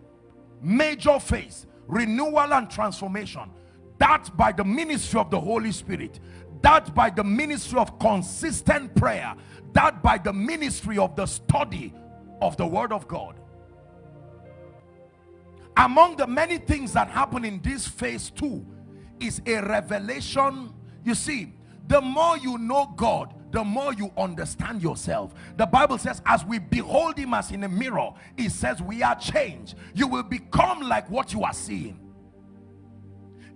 [SPEAKER 1] major phase, renewal and transformation. That by the ministry of the Holy Spirit, that by the ministry of consistent prayer, that by the ministry of the study of the word of God. Among the many things that happen in this phase two is a revelation. You see the more you know God the more you understand yourself. The bible says as we behold him as in a mirror it says we are changed. You will become like what you are seeing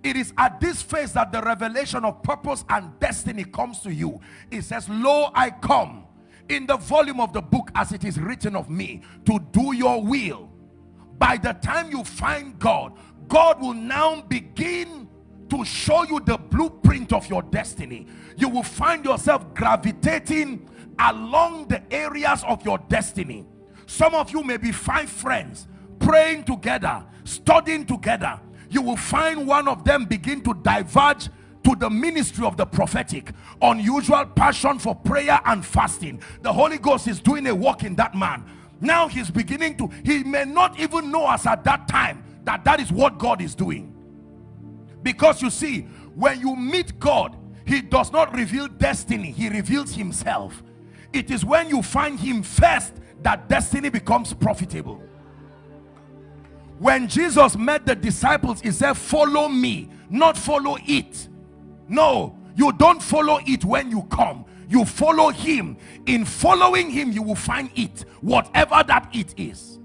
[SPEAKER 1] it is at this phase that the revelation of purpose and destiny comes to you. It says lo i come in the volume of the book as it is written of me to do your will. By the time you find God God will now begin to show you the blueprint of your destiny. You will find yourself gravitating along the areas of your destiny. Some of you may be five friends praying together studying together you will find one of them begin to diverge to the ministry of the prophetic unusual passion for prayer and fasting. The Holy Ghost is doing a work in that man. Now he's beginning to he may not even know us at that time that that is what God is doing. Because you see when you meet God he does not reveal destiny he reveals himself. It is when you find him first that destiny becomes profitable when Jesus met the disciples he said follow me not follow it no, you don't follow it when you come. You follow him. In following him, you will find it, whatever that it is.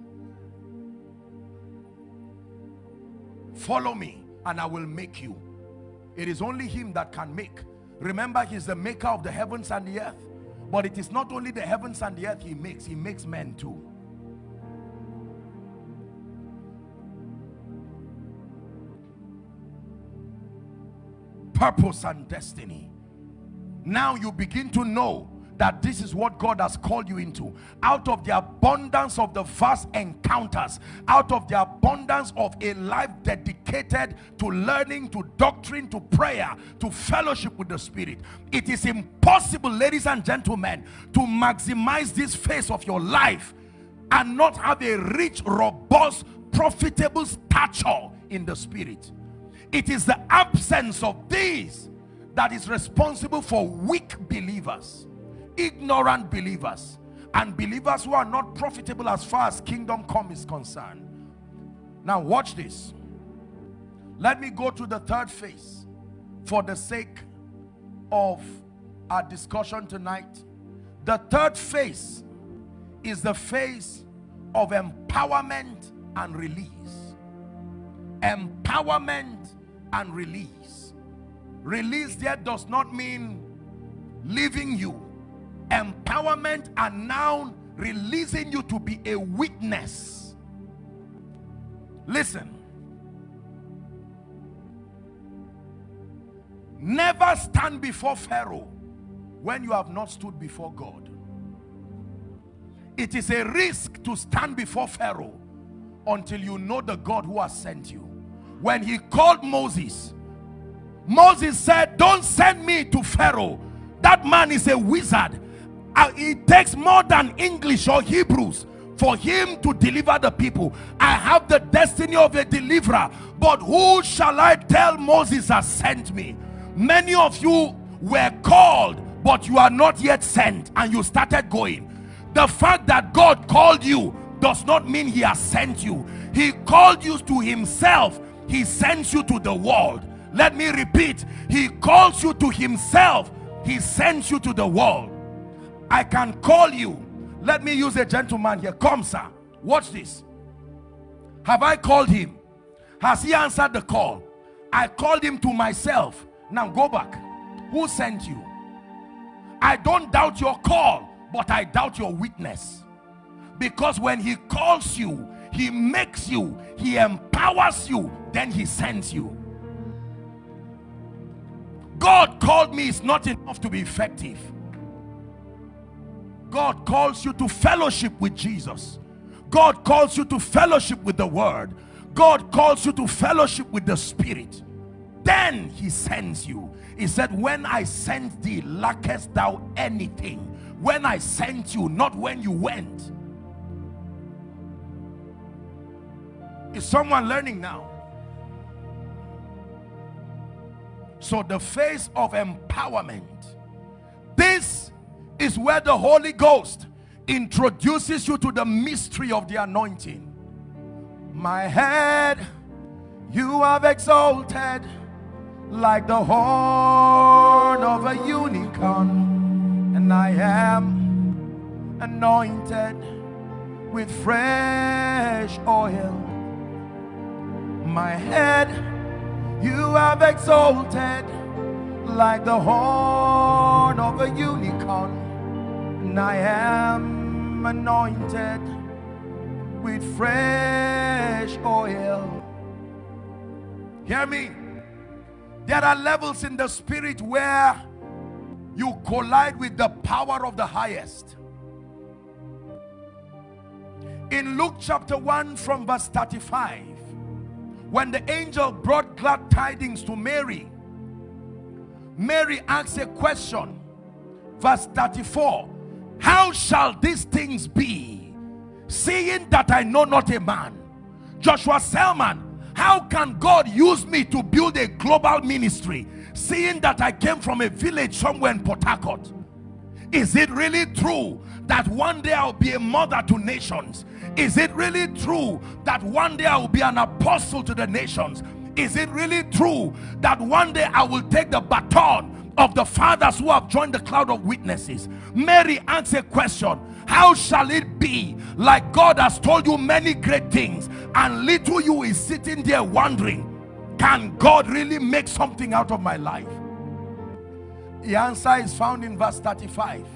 [SPEAKER 1] Follow me and I will make you. It is only him that can make. Remember, he's the maker of the heavens and the earth. But it is not only the heavens and the earth he makes, he makes men too. Purpose and destiny. Now you begin to know that this is what God has called you into out of the abundance of the vast encounters out of the abundance of a life dedicated to learning to doctrine to prayer to fellowship with the spirit it is impossible ladies and gentlemen to maximize this phase of your life and not have a rich robust profitable stature in the spirit it is the absence of these that is responsible for weak believers ignorant believers and believers who are not profitable as far as kingdom come is concerned. Now watch this. Let me go to the third phase for the sake of our discussion tonight. The third phase is the phase of empowerment and release. Empowerment and release. Release there does not mean leaving you. Empowerment and now releasing you to be a witness. Listen. Never stand before Pharaoh when you have not stood before God. It is a risk to stand before Pharaoh until you know the God who has sent you when he called Moses Moses said don't send me to Pharaoh that man is a wizard uh, it takes more than English or Hebrews for him to deliver the people. I have the destiny of a deliverer, but who shall I tell Moses has sent me? Many of you were called, but you are not yet sent, and you started going. The fact that God called you does not mean he has sent you. He called you to himself. He sends you to the world. Let me repeat. He calls you to himself. He sends you to the world. I can call you. Let me use a gentleman here. Come, sir. Watch this. Have I called him? Has he answered the call? I called him to myself. Now go back. Who sent you? I don't doubt your call, but I doubt your witness. Because when he calls you, he makes you, he empowers you, then he sends you. God called me is not enough to be effective. God calls you to fellowship with Jesus. God calls you to fellowship with the word. God calls you to fellowship with the spirit. Then he sends you. He said, when I sent thee, lackest thou anything? When I sent you, not when you went. Is someone learning now? So the face of empowerment. This is where the Holy Ghost introduces you to the mystery of the anointing. My head you have exalted like the horn of a unicorn, and I am anointed with fresh oil. My head you have exalted like the horn of a unicorn and I am anointed with fresh oil. Hear me. There are levels in the spirit where you collide with the power of the highest. In Luke chapter 1 from verse 35, when the angel brought glad tidings to Mary, Mary asks a question. Verse 34 how shall these things be seeing that I know not a man Joshua Selman how can God use me to build a global ministry seeing that I came from a village somewhere in Port Harcourt is it really true that one day I'll be a mother to nations? Is it really true that one day I will be an apostle to the nations? Is it really true that one day I will take the baton of the fathers who have joined the cloud of witnesses? Mary asks a question. How shall it be like God has told you many great things and little you is sitting there wondering can God really make something out of my life the answer is found in verse 35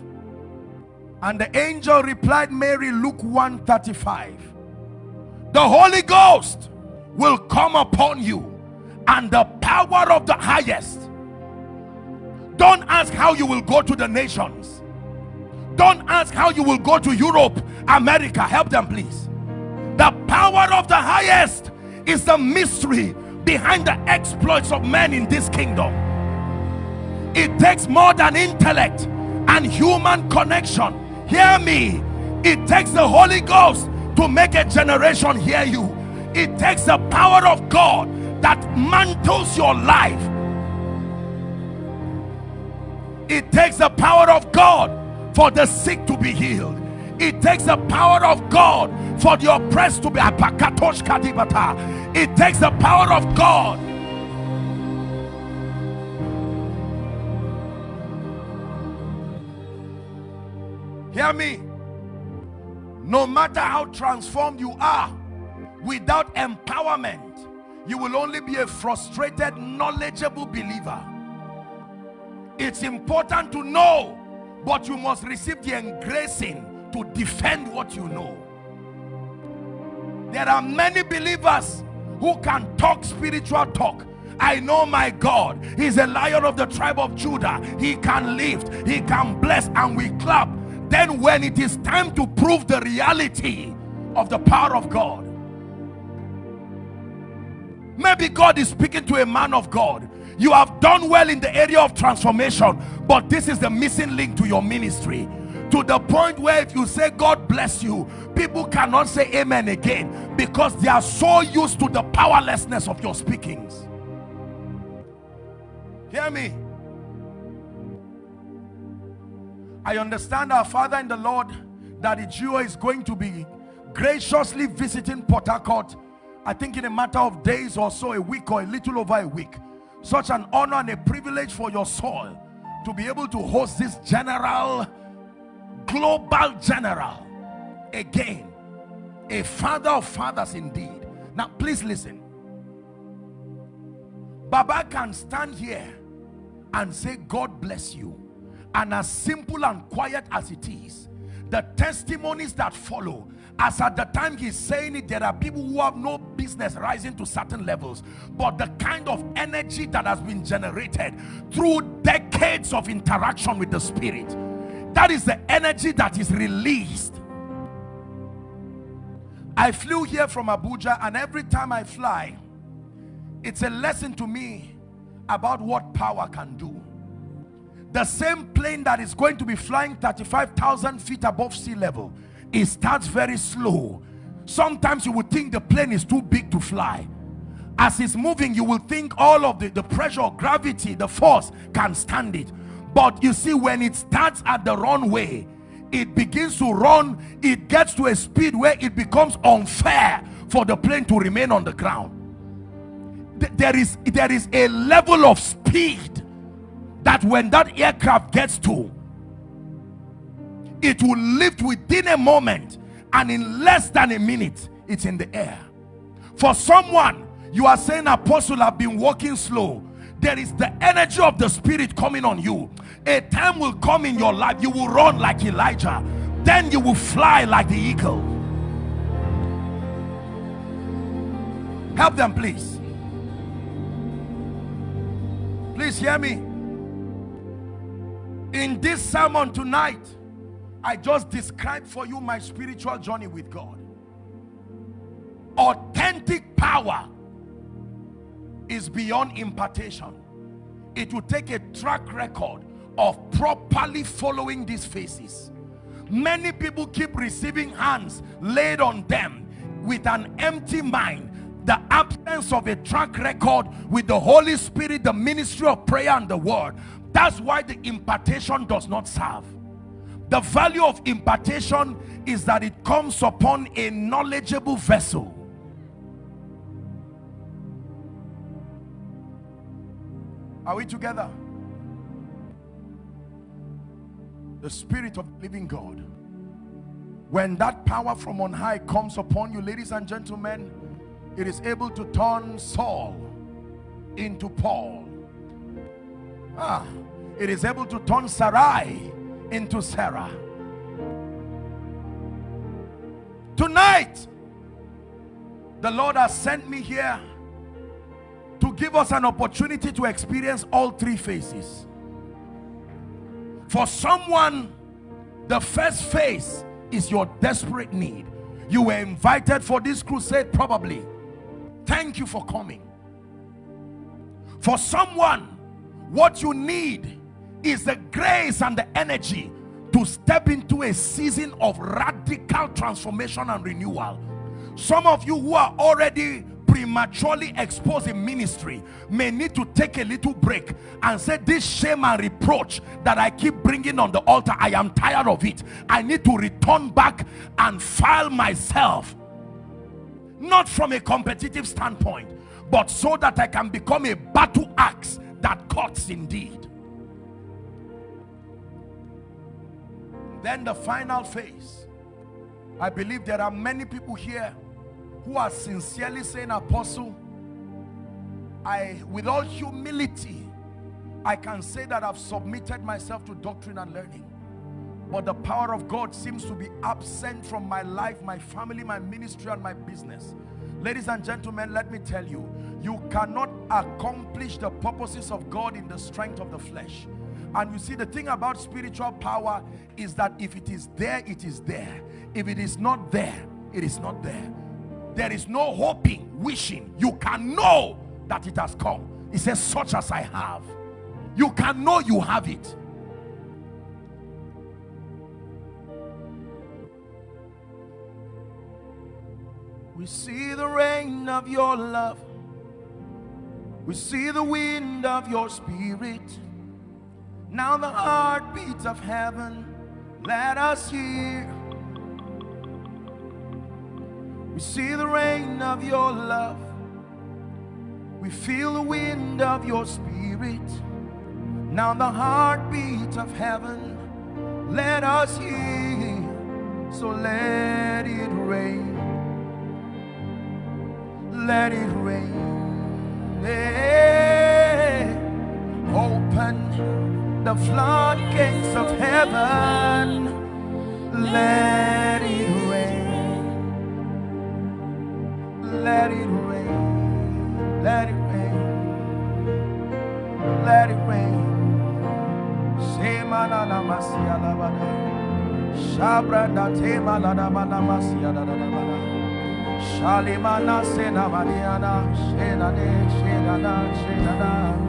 [SPEAKER 1] And the angel replied, Mary, Luke 135. The Holy Ghost will come upon you and the power of the highest. Don't ask how you will go to the nations. Don't ask how you will go to Europe, America. Help them, please. The power of the highest is the mystery behind the exploits of men in this kingdom. It takes more than intellect and human connection. Hear me. It takes the Holy Ghost to make a generation hear you. It takes the power of God that mantles your life. It takes the power of God for the sick to be healed. It takes the power of God for the oppressed to be it takes the power of God hear me? No matter how transformed you are without empowerment you will only be a frustrated knowledgeable believer. It's important to know but you must receive the engracing to defend what you know. There are many believers who can talk spiritual talk. I know my God. He's a lion of the tribe of Judah. He can lift he can bless and we clap then when it is time to prove the reality of the power of God maybe God is speaking to a man of God. You have done well in the area of transformation but this is the missing link to your ministry. To the point where if you say God bless you people cannot say amen again because they are so used to the powerlessness of your speakings. Hear me I understand our Father in the Lord that Ijua is going to be graciously visiting Port Harcourt I think in a matter of days or so a week or a little over a week. Such an honor and a privilege for your soul to be able to host this general global general. Again a father of fathers indeed. Now please listen. Baba can stand here and say God bless you and as simple and quiet as it is the testimonies that follow as at the time he's saying it there are people who have no business rising to certain levels but the kind of energy that has been generated through decades of interaction with the spirit that is the energy that is released. I flew here from Abuja and every time I fly it's a lesson to me about what power can do the same plane that is going to be flying 35,000 feet above sea level it starts very slow. Sometimes you would think the plane is too big to fly. As it's moving you will think all of the the pressure gravity the force can stand it. But you see when it starts at the runway it begins to run it gets to a speed where it becomes unfair for the plane to remain on the ground. There is there is a level of speed that when that aircraft gets to it will lift within a moment and in less than a minute it's in the air. For someone you are saying apostle i've been walking slow. There is the energy of the spirit coming on you. A time will come in your life you will run like elijah. Then you will fly like the eagle. Help them please. Please hear me in this sermon tonight I just described for you my spiritual journey with God. Authentic power is beyond impartation. It will take a track record of properly following these phases many people keep receiving hands laid on them with an empty mind the absence of a track record with the Holy Spirit the ministry of prayer and the word that's why the impartation does not serve. The value of impartation is that it comes upon a knowledgeable vessel. Are we together? The spirit of living God. When that power from on high comes upon you ladies and gentlemen it is able to turn Saul into Paul. Ah, it is able to turn Sarai into Sarah Tonight, the Lord has sent me here to give us an opportunity to experience all three phases. For someone, the first phase is your desperate need. You were invited for this crusade probably. Thank you for coming. For someone, what you need is the grace and the energy to step into a season of radical transformation and renewal. Some of you who are already prematurely exposed in ministry may need to take a little break and say this shame and reproach that I keep bringing on the altar I am tired of it. I need to return back and file myself. Not from a competitive standpoint but so that I can become a battle axe that cuts indeed then the final phase. I believe there are many people here who are sincerely saying apostle I with all humility I can say that I've submitted myself to doctrine and learning. But the power of God seems to be absent from my life my family my ministry and my business. Ladies and gentlemen let me tell you you cannot accomplish the purposes of God in the strength of the flesh and you see the thing about spiritual power is that if it is there it is there. If it is not there it is not there. There is no hoping wishing. You can know that it has come. He says such as I have. You can know you have it. We see the rain of your love. We see the wind of your spirit now the heartbeat of heaven let us hear. We see the rain of your love. We feel the wind of your spirit. Now the heartbeat of heaven let us hear. So let it rain. Let it rain the floodgates of heaven. Let it rain. Let it rain. Let it rain. Let it rain. Shema na na masia la bada Shabra da tema la da bada masia da da da bada Shalimana sena maniana. Shena de shena da shena da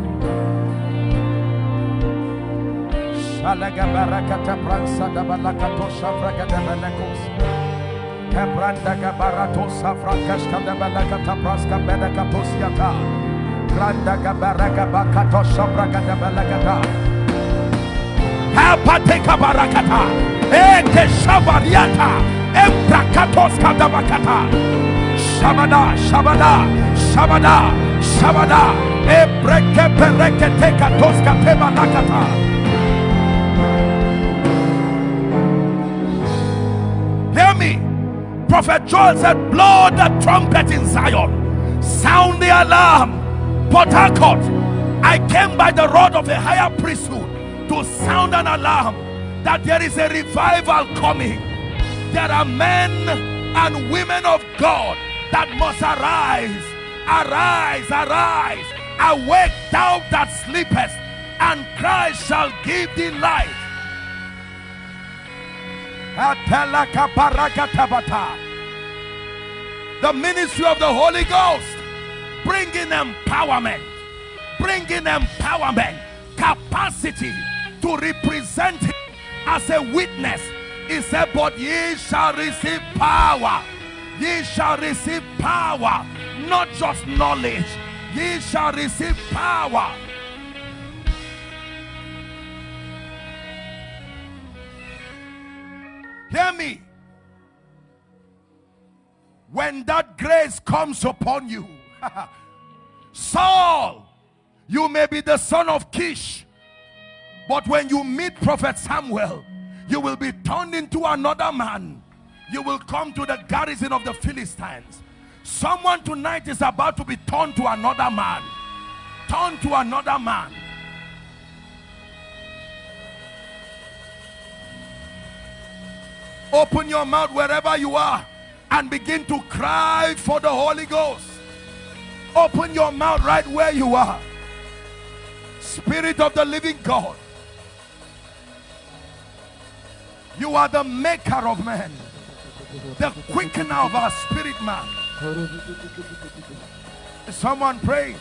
[SPEAKER 1] Shalaga barakata pransa da balakato shafraga da balakos. Kebranda gabarato safrakas kada balakata praska bedakatos yata Granda gabaraga bakato shafraga da balakata Hapateka barakata Eke shabariata. Embrakatos kadabakata Shabada, Shabada, Shabada, Shabada. Ebreke pereke teka toska tema Prophet Joel said blow the trumpet in Zion. Sound the alarm Harcourt. I came by the rod of a higher priesthood to sound an alarm that there is a revival coming. There are men and women of God that must arise arise arise. Awake thou that sleepest and Christ shall give thee light the ministry of the Holy Ghost. Bringing empowerment. Bringing empowerment capacity to represent him as a witness. He said but ye shall receive power. Ye shall receive power not just knowledge. Ye shall receive power. Hear me when that grace comes upon you. Saul you may be the son of Kish but when you meet prophet Samuel you will be turned into another man. You will come to the garrison of the Philistines. Someone tonight is about to be turned to another man. Turned to another man. Open your mouth wherever you are and begin to cry for the Holy Ghost. Open your mouth right where you are. Spirit of the living God. You are the maker of man, the quickener of our spirit man. Someone pray.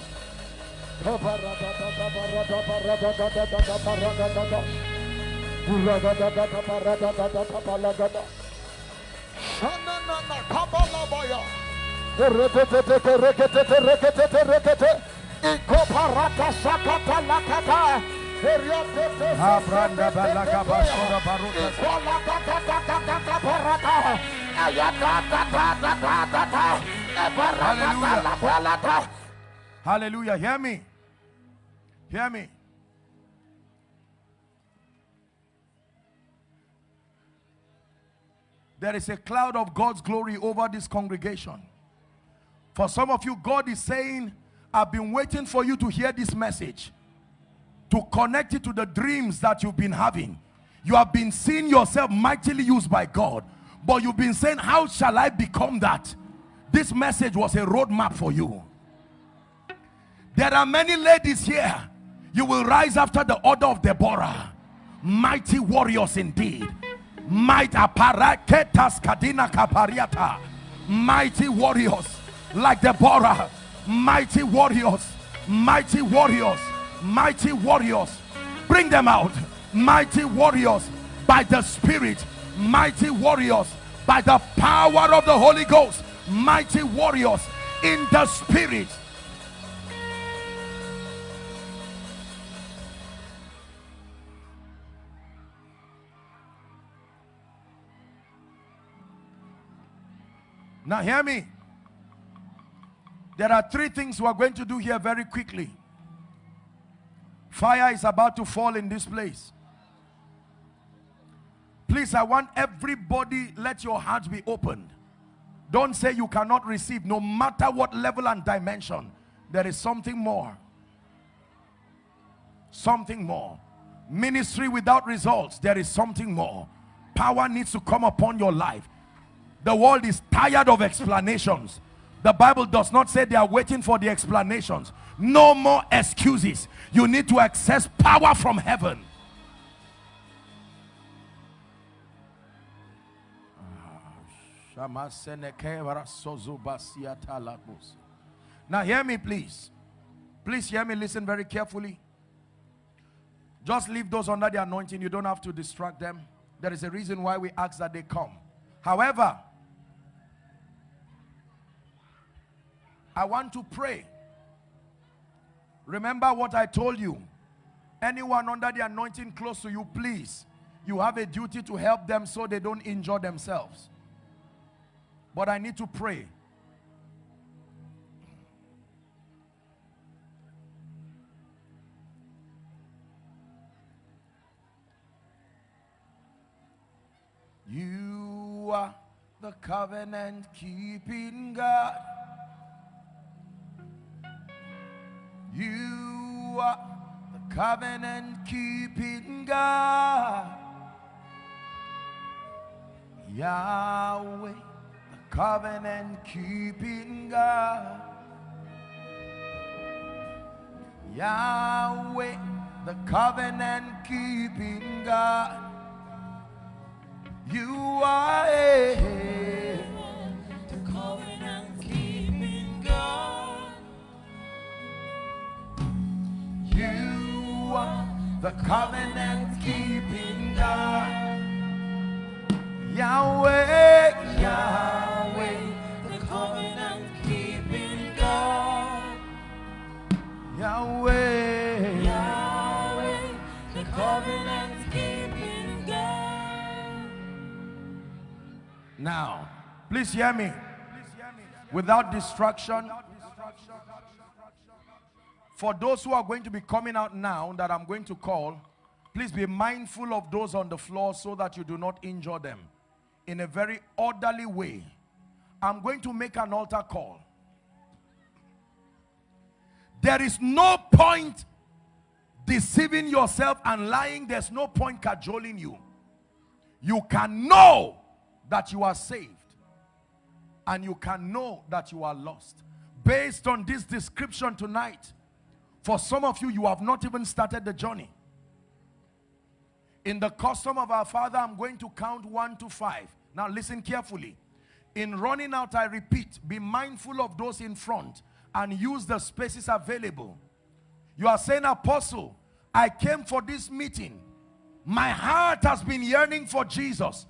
[SPEAKER 1] Abranda balaga basura baruta. Hallelujah. Hallelujah. Hear me. Hear me. There is a cloud of God's glory over this congregation. For some of you, God is saying, I've been waiting for you to hear this message. To connect it to the dreams that you've been having. You have been seeing yourself mightily used by God. But you've been saying, how shall I become that? This message was a roadmap for you. There are many ladies here. You will rise after the order of Deborah. Mighty warriors indeed might aparaketas kadina kapariata. Mighty warriors like Deborah. Mighty warriors. Mighty warriors. Mighty warriors. Bring them out. Mighty warriors by the spirit. Mighty warriors by the power of the Holy Ghost. Mighty warriors in the spirit Now hear me. There are three things we're going to do here very quickly. Fire is about to fall in this place. Please, I want everybody, let your hearts be opened. Don't say you cannot receive, no matter what level and dimension. There is something more. Something more. Ministry without results, there is something more. Power needs to come upon your life. The world is tired of explanations. The Bible does not say they are waiting for the explanations. No more excuses. You need to access power from heaven. Now hear me please. Please hear me, listen very carefully. Just leave those under the anointing. You don't have to distract them. There is a reason why we ask that they come. However, I want to pray. Remember what I told you. Anyone under the anointing close to you, please. You have a duty to help them so they don't injure themselves. But I need to pray. You are the covenant keeping God. You are the covenant keeping God. Yahweh, the covenant keeping God. Yahweh, the covenant keeping God. You are the covenant keeping God. Yahweh, Yahweh, the covenant keeping God. Yahweh, Yahweh, the covenant keeping God. Now, please hear me. Without distraction, for those who are going to be coming out now that I'm going to call, please be mindful of those on the floor so that you do not injure them in a very orderly way. I'm going to make an altar call. There is no point deceiving yourself and lying. There's no point cajoling you. You can know that you are saved and you can know that you are lost. Based on this description tonight, for some of you, you have not even started the journey. In the custom of our Father, I'm going to count one to five. Now listen carefully. In running out, I repeat, be mindful of those in front and use the spaces available. You are saying, Apostle, I came for this meeting. My heart has been yearning for Jesus.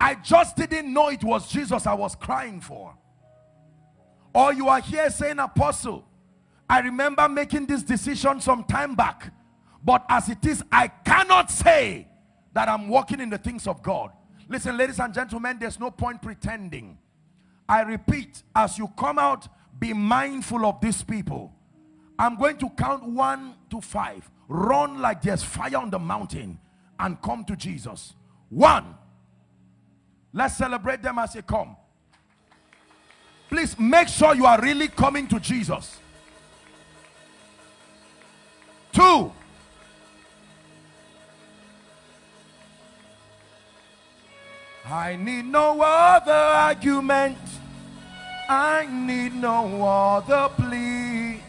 [SPEAKER 1] I just didn't know it was Jesus I was crying for. Or you are here saying, Apostle, I remember making this decision some time back. But as it is, I cannot say that I'm walking in the things of God. Listen, ladies and gentlemen, there's no point pretending. I repeat, as you come out, be mindful of these people. I'm going to count one to five. Run like there's fire on the mountain and come to Jesus. One. Let's celebrate them as they come. Please make sure you are really coming to Jesus. Two. I need no other argument. I need no other plea.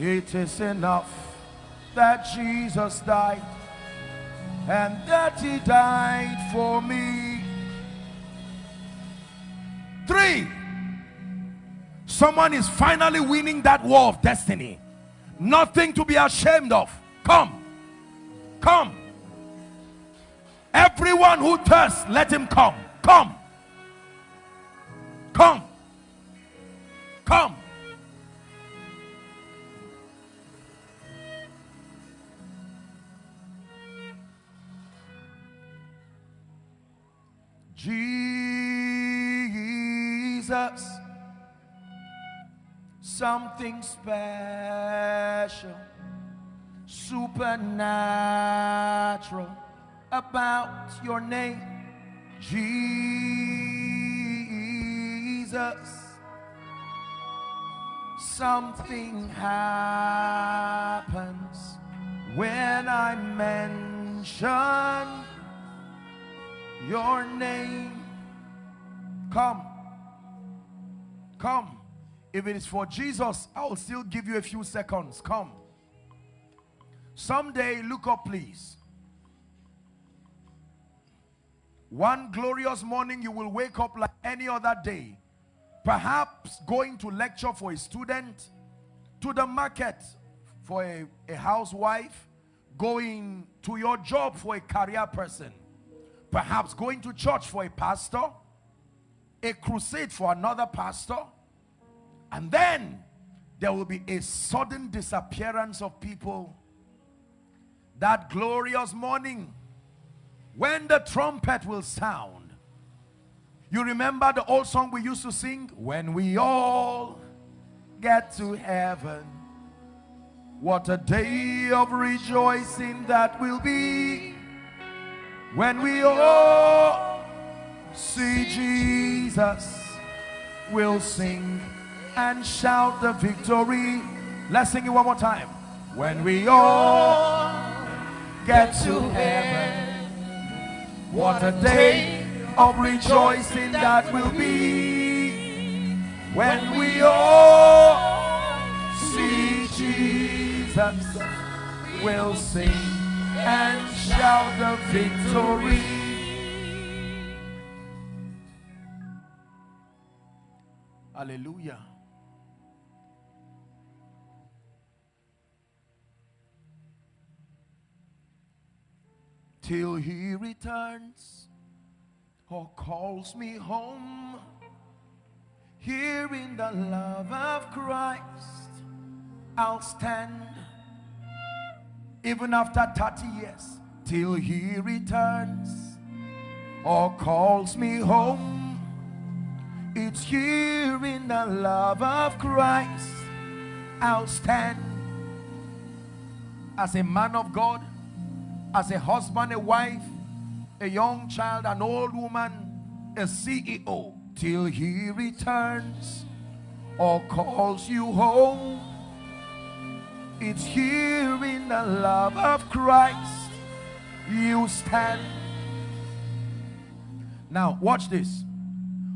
[SPEAKER 1] It is enough that Jesus died and that he died for me. Three. Someone is finally winning that war of destiny. Nothing to be ashamed of. Come. Come. Everyone who thirsts, let him come. Come. Come. Come. Jesus, something special, supernatural about your name, Jesus. Something happens when I mention your name. Come. Come. If it is for Jesus, I will still give you a few seconds. Come. Someday, look up, please. One glorious morning, you will wake up like any other day. Perhaps going to lecture for a student, to the market for a, a housewife, going to your job for a career person, perhaps going to church for a pastor, a crusade for another pastor, and then there will be a sudden disappearance of people. That glorious morning, when the trumpet will sound. You remember the old song we used to sing? When we all get to heaven. What a day of rejoicing that will be when we all see Jesus. We'll sing and shout the victory. Let's sing it one more time. When we all get to heaven. What a day of rejoicing that will be when we all see Jesus. We'll sing and shout the victory. Hallelujah. Till he returns or calls me home. Here in the love of Christ, I'll stand even after 30 years till he returns or calls me home. It's here in the love of Christ, I'll stand as a man of God as a husband, a wife, a young child, an old woman, a CEO, till he returns or calls you home. It's here in the love of Christ you stand. Now, watch this.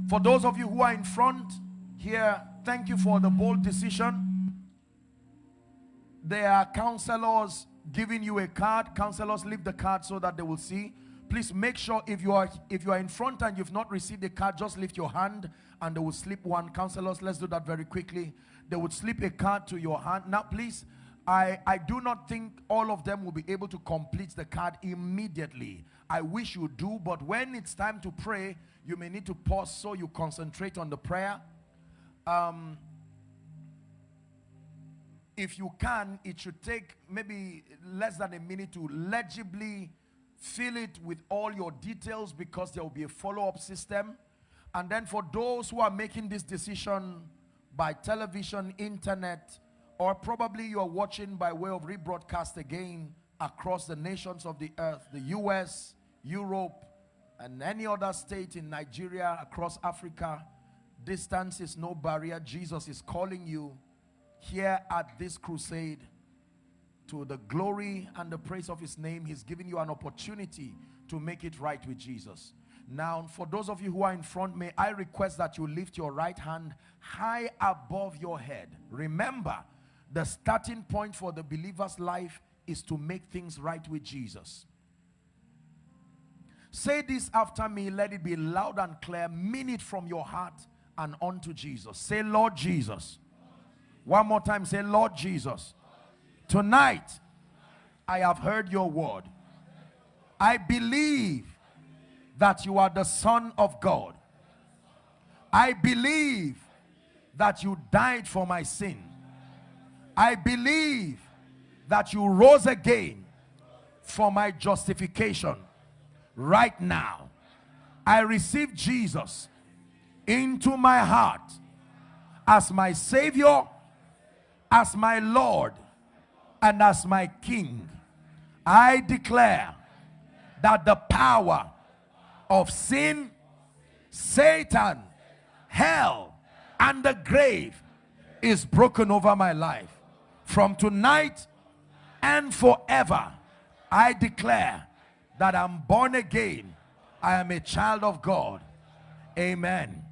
[SPEAKER 1] For those of you who are in front here, thank you for the bold decision. There are counselors giving you a card. Counselors leave the card so that they will see. Please make sure if you are if you are in front and you've not received the card, just lift your hand and they will slip one. Counselors, let's do that very quickly. They would slip a card to your hand. Now, please, I, I do not think all of them will be able to complete the card immediately. I wish you do, but when it's time to pray, you may need to pause so you concentrate on the prayer. Um, if you can, it should take maybe less than a minute to legibly fill it with all your details because there will be a follow-up system. And then for those who are making this decision by television, internet, or probably you are watching by way of rebroadcast again across the nations of the earth, the US, Europe, and any other state in Nigeria, across Africa, distance is no barrier. Jesus is calling you here at this crusade to the glory and the praise of his name. He's giving you an opportunity to make it right with Jesus. Now, for those of you who are in front, may I request that you lift your right hand high above your head. Remember, the starting point for the believer's life is to make things right with Jesus. Say this after me, let it be loud and clear. Mean it from your heart and unto Jesus. Say, Lord Jesus. One more time, say, Lord Jesus. Tonight, I have heard your word. I believe that you are the Son of God. I believe that you died for my sin. I believe that you rose again for my justification. Right now, I receive Jesus into my heart as my Savior, as my Lord, and as my King. I declare that the power of sin, Satan, hell, and the grave is broken over my life. From tonight and forever, I declare that I'm born again. I am a child of God. Amen.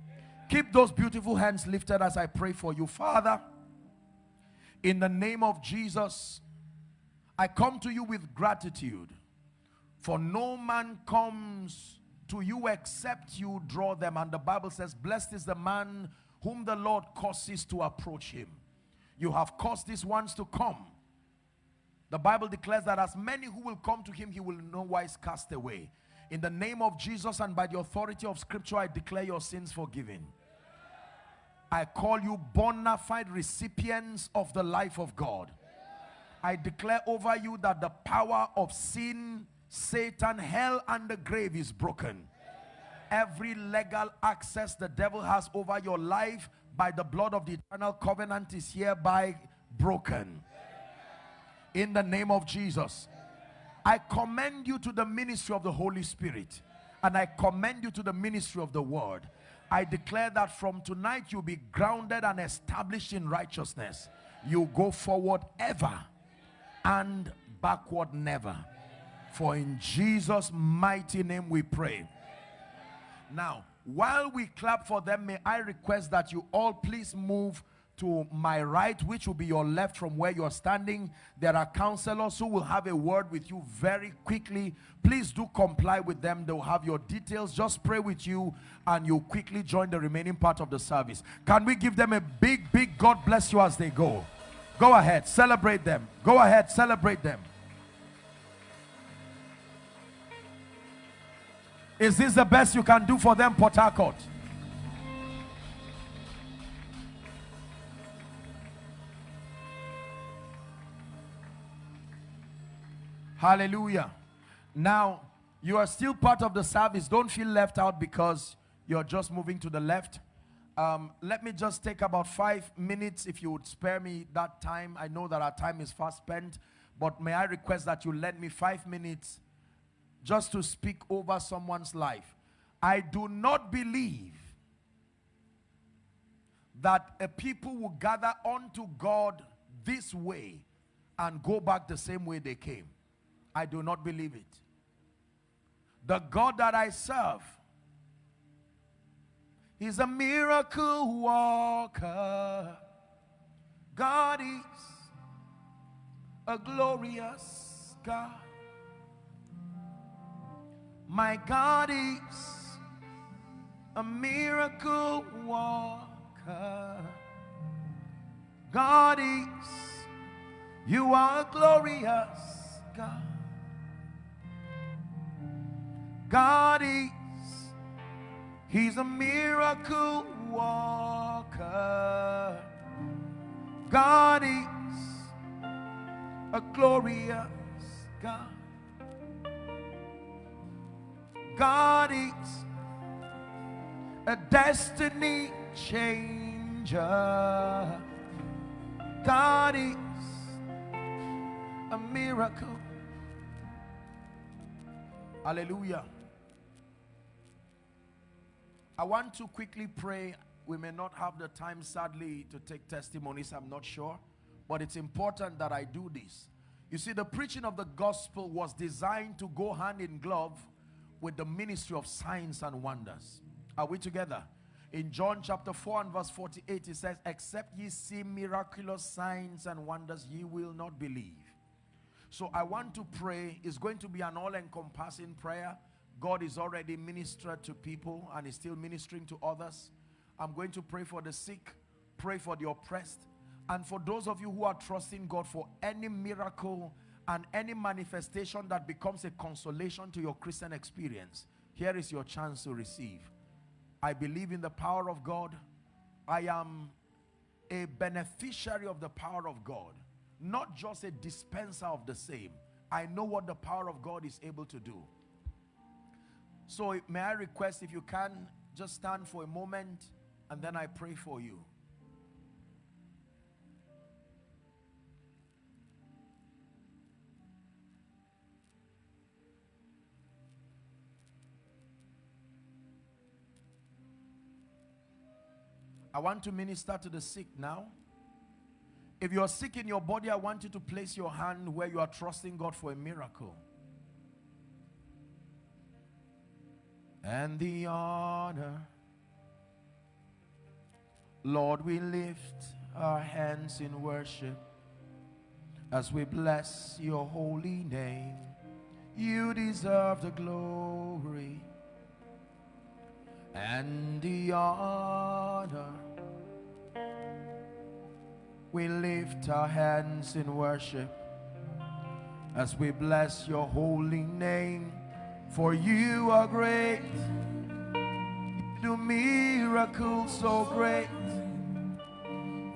[SPEAKER 1] Keep those beautiful hands lifted as I pray for you. Father, in the name of Jesus, I come to you with gratitude. For no man comes to you except you draw them. And the Bible says, blessed is the man whom the Lord causes to approach him. You have caused these ones to come. The Bible declares that as many who will come to him, he will no wise cast away. In the name of Jesus and by the authority of scripture, I declare your sins forgiven. I call you bona fide recipients of the life of God. I declare over you that the power of sin Satan, hell, and the grave is broken. Every legal access the devil has over your life by the blood of the eternal covenant is hereby broken. In the name of Jesus. I commend you to the ministry of the Holy Spirit. And I commend you to the ministry of the word. I declare that from tonight you'll be grounded and established in righteousness. You go forward ever and backward never. For in Jesus' mighty name we pray. Now, while we clap for them, may I request that you all please move to my right, which will be your left from where you're standing. There are counselors who will have a word with you very quickly. Please do comply with them. They'll have your details. Just pray with you and you'll quickly join the remaining part of the service. Can we give them a big, big God bless you as they go? Go ahead, celebrate them. Go ahead, celebrate them. Is this the best you can do for them, Port Hallelujah. Now, you are still part of the service. Don't feel left out because you're just moving to the left. Um, let me just take about five minutes if you would spare me that time. I know that our time is fast spent, but may I request that you lend me five minutes just to speak over someone's life. I do not believe that a people will gather unto God this way and go back the same way they came. I do not believe it. The God that I serve, is a miracle walker. God is a glorious God. My God is a miracle walker. God is, you are a glorious God. God is, He's a miracle walker. God is a glorious God. God is a destiny changer. God is a miracle. Hallelujah. I want to quickly pray. We may not have the time, sadly, to take testimonies. I'm not sure. But it's important that I do this. You see, the preaching of the gospel was designed to go hand in glove with the ministry of signs and wonders. Are we together? In John chapter 4 and verse 48, it says, Except ye see miraculous signs and wonders, ye will not believe. So I want to pray. It's going to be an all-encompassing prayer. God is already ministered to people and is still ministering to others. I'm going to pray for the sick, pray for the oppressed, and for those of you who are trusting God for any miracle and any manifestation that becomes a consolation to your Christian experience, here is your chance to receive. I believe in the power of God. I am a beneficiary of the power of God, not just a dispenser of the same. I know what the power of God is able to do. So may I request if you can just stand for a moment and then I pray for you. I want to minister to the sick now. If you're sick in your body, I want you to place your hand where you are trusting God for a miracle. And the honor. Lord, we lift our hands in worship as we bless your holy name. You deserve the glory and the honor. We lift our hands in worship as we bless your holy name. For you are great, you do miracles so great.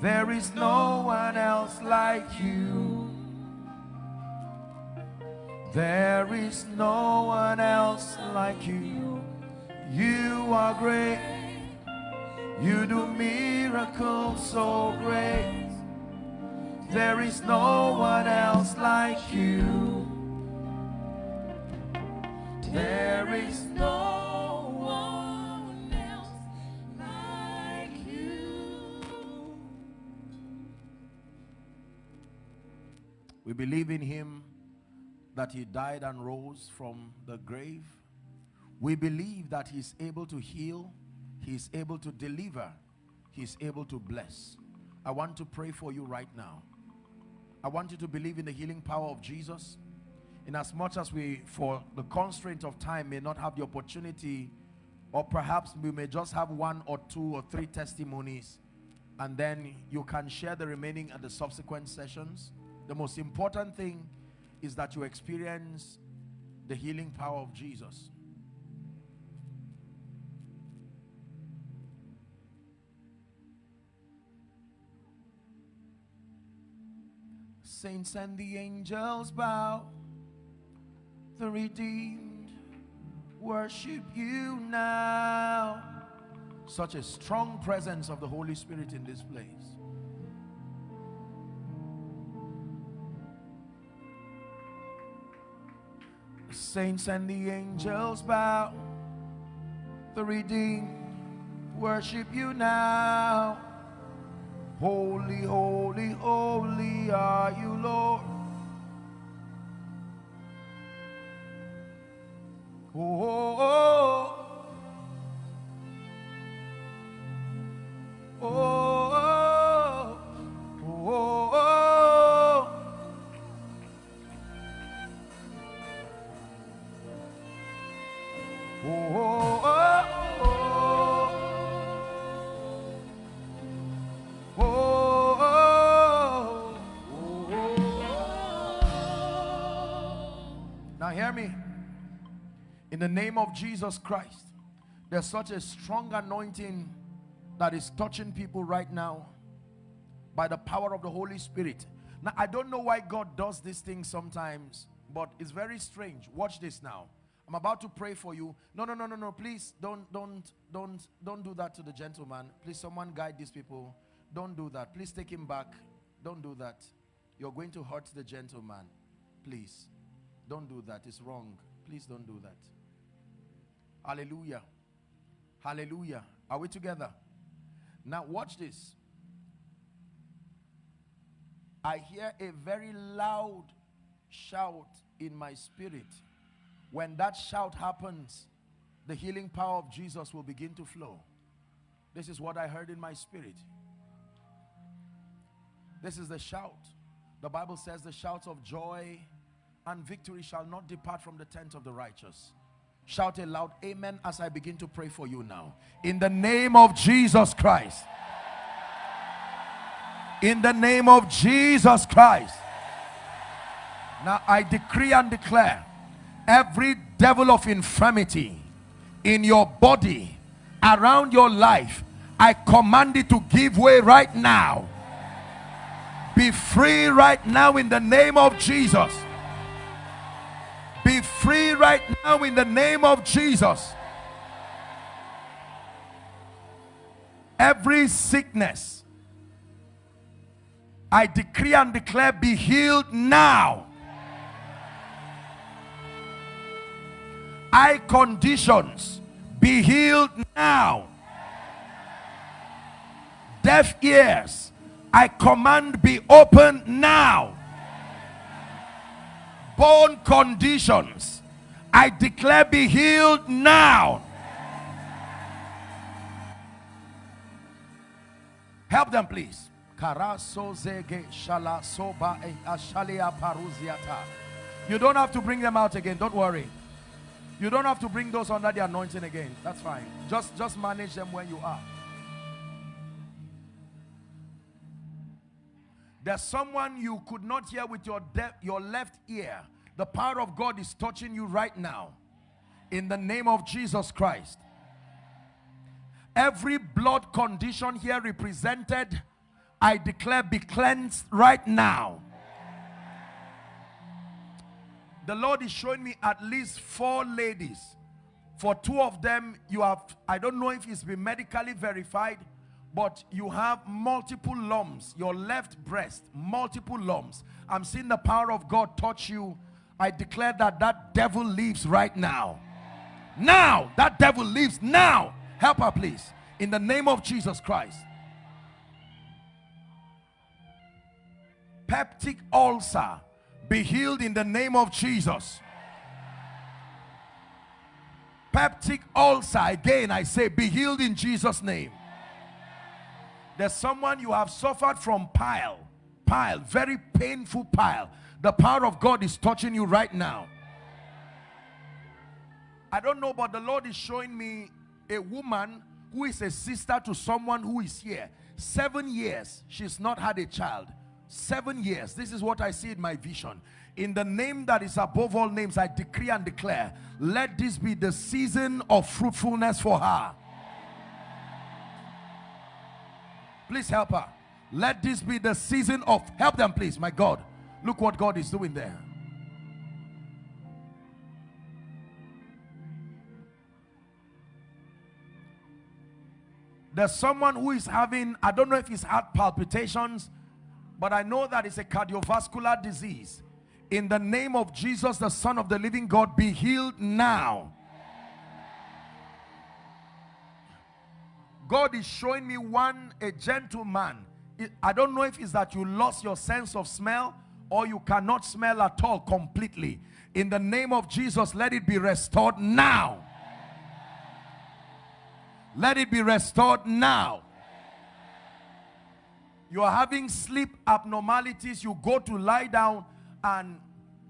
[SPEAKER 1] There is no one else like you. There is no one else like you. You are great. You do miracles so great. There is no one else like you. There is no one else like you. We believe in him that he died and rose from the grave we believe that he's able to heal, he's able to deliver, he's able to bless. I want to pray for you right now. I want you to believe in the healing power of Jesus. In as much as we, for the constraint of time, may not have the opportunity, or perhaps we may just have one or two or three testimonies, and then you can share the remaining at the subsequent sessions. The most important thing is that you experience the healing power of Jesus. Saints and the angels bow, the redeemed worship you now. Such a strong presence of the Holy Spirit in this place. The saints and the angels bow, the redeemed worship you now. Holy, holy, holy are you, Lord. Oh, oh, oh. The name of Jesus Christ, there's such a strong anointing that is touching people right now by the power of the Holy Spirit. Now, I don't know why God does these things sometimes, but it's very strange. Watch this now. I'm about to pray for you. No, no, no, no, no. Please don't, don't, don't, don't do that to the gentleman. Please, someone guide these people. Don't do that. Please take him back. Don't do that. You're going to hurt the gentleman. Please, don't do that. It's wrong. Please don't do that. Hallelujah. Hallelujah. Are we together? Now, watch this. I hear a very loud shout in my spirit. When that shout happens, the healing power of Jesus will begin to flow. This is what I heard in my spirit. This is the shout. The Bible says the shouts of joy and victory shall not depart from the tent of the righteous. Shout a loud amen as I begin to pray for you now. In the name of Jesus Christ. In the name of Jesus Christ. Now I decree and declare every devil of infirmity in your body, around your life, I command it to give way right now. Be free right now in the name of Jesus. Be free right now in the name of Jesus. Every sickness, I decree and declare, be healed now. Eye conditions, be healed now. Deaf ears, I command be open now bone conditions. I declare be healed now. Help them please. You don't have to bring them out again. Don't worry. You don't have to bring those under the anointing again. That's fine. Just just manage them where you are There's someone you could not hear with your, your left ear. The power of God is touching you right now. In the name of Jesus Christ. Every blood condition here represented, I declare be cleansed right now. The Lord is showing me at least four ladies. For two of them, you have, I don't know if it's been medically verified, but you have multiple lumps. Your left breast multiple lumps. I'm seeing the power of god touch you. I declare that that devil leaves right now. Now that devil leaves now. Help her please. In the name of jesus christ. Peptic ulcer be healed in the name of jesus. Peptic ulcer again i say be healed in jesus name there's someone you have suffered from pile. Pile. Very painful pile. The power of God is touching you right now. I don't know, but the Lord is showing me a woman who is a sister to someone who is here. Seven years, she's not had a child. Seven years. This is what I see in my vision. In the name that is above all names, I decree and declare, let this be the season of fruitfulness for her. Please help her. Let this be the season of help them, please. My God, look what God is doing there. There's someone who is having, I don't know if he's heart palpitations, but I know that it's a cardiovascular disease. In the name of Jesus, the Son of the living God, be healed now. God is showing me one, a gentleman. I don't know if it's that you lost your sense of smell or you cannot smell at all completely. In the name of Jesus, let it be restored now. Let it be restored now. You are having sleep abnormalities. You go to lie down and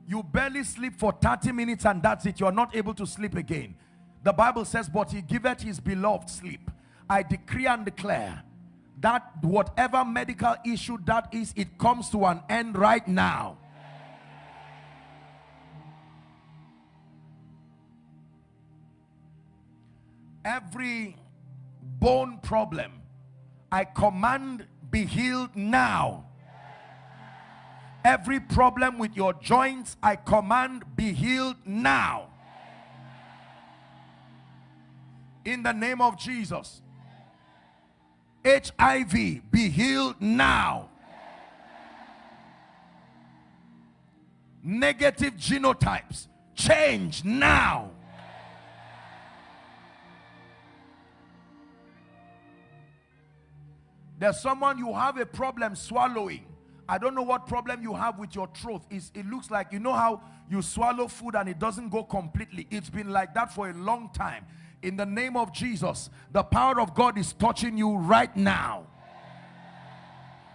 [SPEAKER 1] you barely sleep for 30 minutes and that's it. You are not able to sleep again. The Bible says, but he giveth his beloved sleep. I decree and declare that whatever medical issue that is, it comes to an end right now. Every bone problem, I command be healed now. Every problem with your joints, I command be healed now. In the name of Jesus. HIV be healed now. Negative genotypes change now. There's someone you have a problem swallowing. I don't know what problem you have with your throat. Is it looks like you know how you swallow food and it doesn't go completely? It's been like that for a long time in the name of Jesus the power of God is touching you right now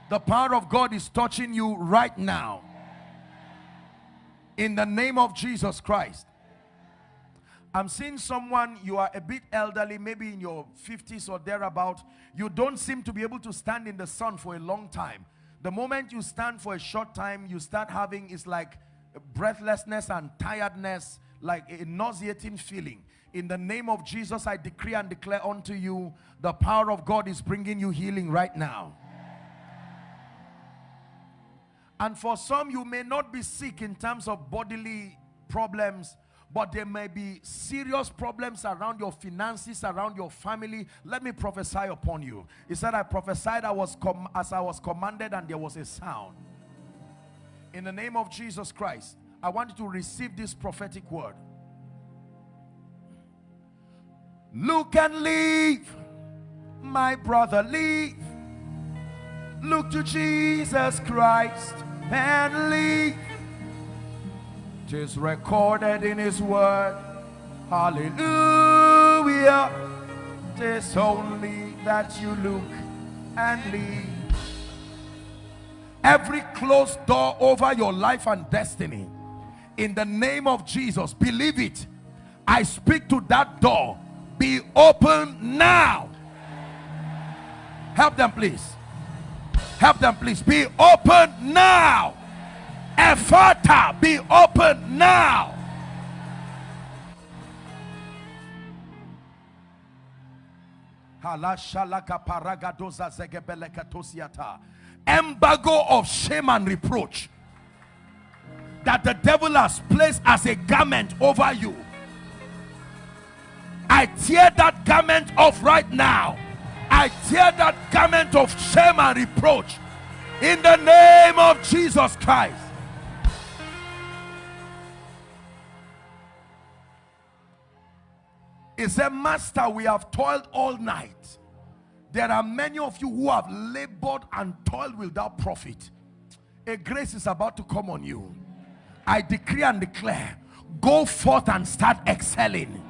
[SPEAKER 1] the power of God is touching you right now in the name of Jesus Christ. I'm seeing someone, you are a bit elderly, maybe in your 50s or thereabout. You don't seem to be able to stand in the sun for a long time. The moment you stand for a short time, you start having, it's like breathlessness and tiredness, like a nauseating feeling. In the name of Jesus, I decree and declare unto you, the power of God is bringing you healing right now. And for some, you may not be sick in terms of bodily problems, but there may be serious problems around your finances, around your family. Let me prophesy upon you. He said, I prophesied I was as I was commanded, and there was a sound. In the name of Jesus Christ, I want you to receive this prophetic word. Look and leave, my brother, leave. Look to Jesus Christ and leave. Tis recorded in his word. Hallelujah. Tis only that you look and leave. Every closed door over your life and destiny, in the name of Jesus, believe it. I speak to that door. Be open now. Help them, please. Help them, please. Be open now. Ephphatha, be open now. Embargo of shame and reproach that the devil has placed as a garment over you. I tear that garment off right now. I tear that garment of shame and reproach in the name of Jesus Christ. He said, Master, we have toiled all night. There are many of you who have labored and toiled without profit. A grace is about to come on you. I decree and declare, go forth and start excelling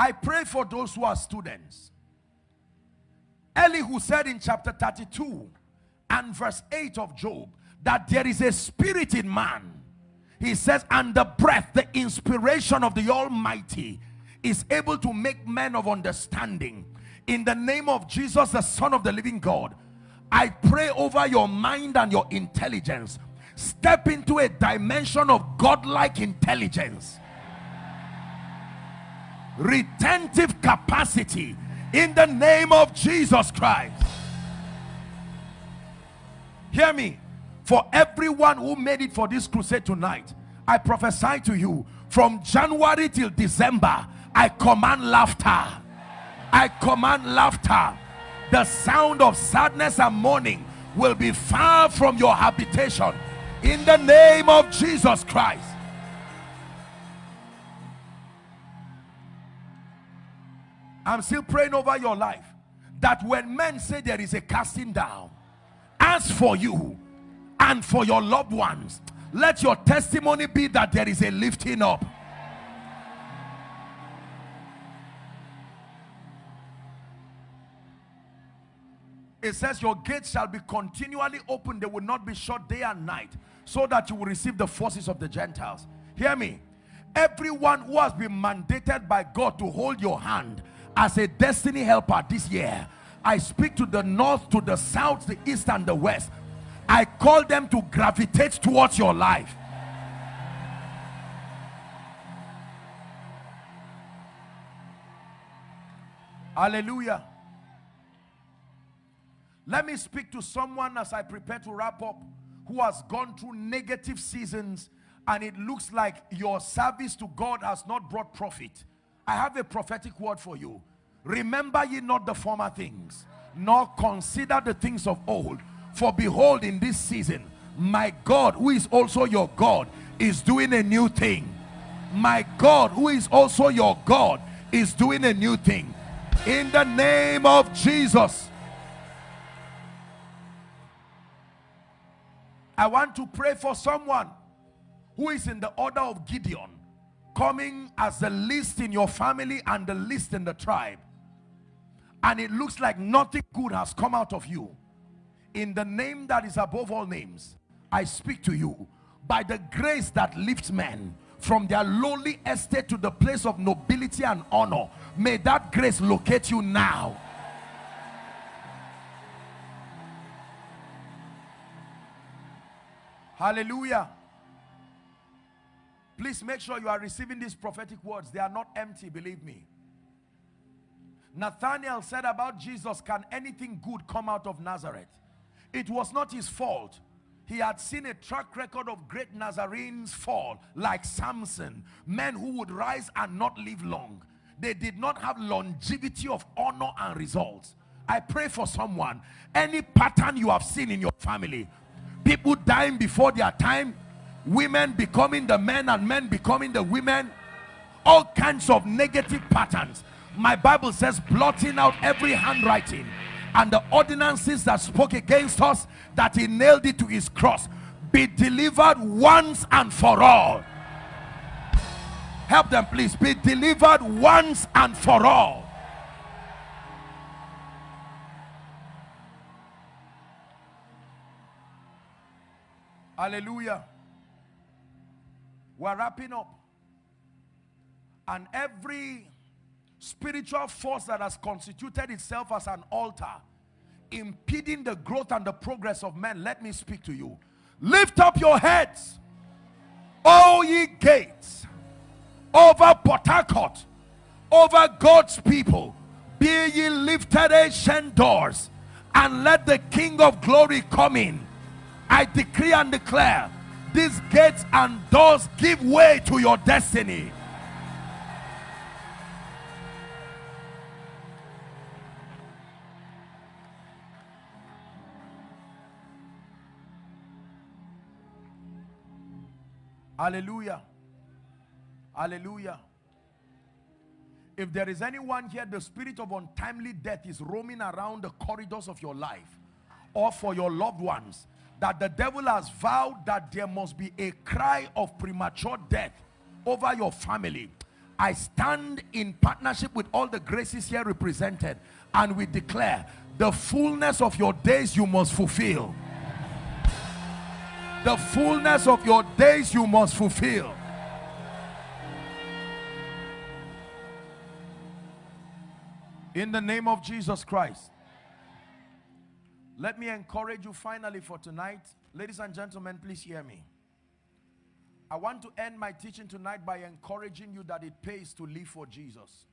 [SPEAKER 1] I pray for those who are students. Elihu said in chapter 32 and verse 8 of Job that there is a spirit in man. He says, and the breath, the inspiration of the Almighty is able to make men of understanding. In the name of Jesus, the Son of the living God, I pray over your mind and your intelligence. Step into a dimension of godlike intelligence retentive capacity in the name of Jesus Christ. Hear me. For everyone who made it for this crusade tonight, I prophesy to you from January till December, I command laughter. I command laughter. The sound of sadness and mourning will be far from your habitation in the name of Jesus Christ. I'm still praying over your life that when men say there is a casting down, as for you and for your loved ones, let your testimony be that there is a lifting up. It says your gates shall be continually open. They will not be shut day and night so that you will receive the forces of the Gentiles. Hear me. Everyone who has been mandated by God to hold your hand as a destiny helper this year I speak to the north to the south the east and the west I call them to gravitate towards your life. Hallelujah. Let me speak to someone as I prepare to wrap up who has gone through negative seasons and it looks like your service to God has not brought profit. I have a prophetic word for you. Remember ye not the former things, nor consider the things of old. For behold, in this season, my God, who is also your God, is doing a new thing. My God, who is also your God, is doing a new thing. In the name of Jesus. I want to pray for someone who is in the order of Gideon, coming as the least in your family and the least in the tribe. And it looks like nothing good has come out of you. In the name that is above all names, I speak to you by the grace that lifts men from their lowly estate to the place of nobility and honor. May that grace locate you now Hallelujah. Please make sure you are receiving these prophetic words. They are not empty, believe me. Nathanael said about Jesus, can anything good come out of Nazareth? It was not his fault. He had seen a track record of great Nazarenes fall, like Samson, men who would rise and not live long. They did not have longevity of honor and results. I pray for someone, any pattern you have seen in your family, people dying before their time women becoming the men and men becoming the women. All kinds of negative patterns. My bible says blotting out every handwriting and the ordinances that spoke against us that he nailed it to his cross be delivered once and for all. Help them please. Be delivered once and for all. Hallelujah. We're wrapping up. And every spiritual force that has constituted itself as an altar impeding the growth and the progress of men let me speak to you. Lift up your heads all ye gates over Port Harcourt over God's people. Be ye lifted ancient doors and let the King of glory come in. I decree and declare these gates and doors give way to your destiny. Hallelujah. Hallelujah. If there is anyone here, the spirit of untimely death is roaming around the corridors of your life or for your loved ones that the devil has vowed that there must be a cry of premature death over your family. I stand in partnership with all the graces here represented and we declare the fullness of your days you must fulfill. The fullness of your days you must fulfill. In the name of Jesus Christ let me encourage you finally for tonight. Ladies and gentlemen, please hear me. I want to end my teaching tonight by encouraging you that it pays to live for Jesus.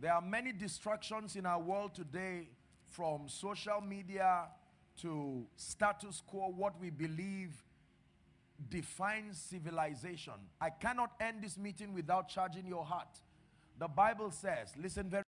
[SPEAKER 1] There are many distractions in our world today from social media to status quo, what we believe defines civilization. I cannot end this meeting without charging your heart. The Bible says, listen very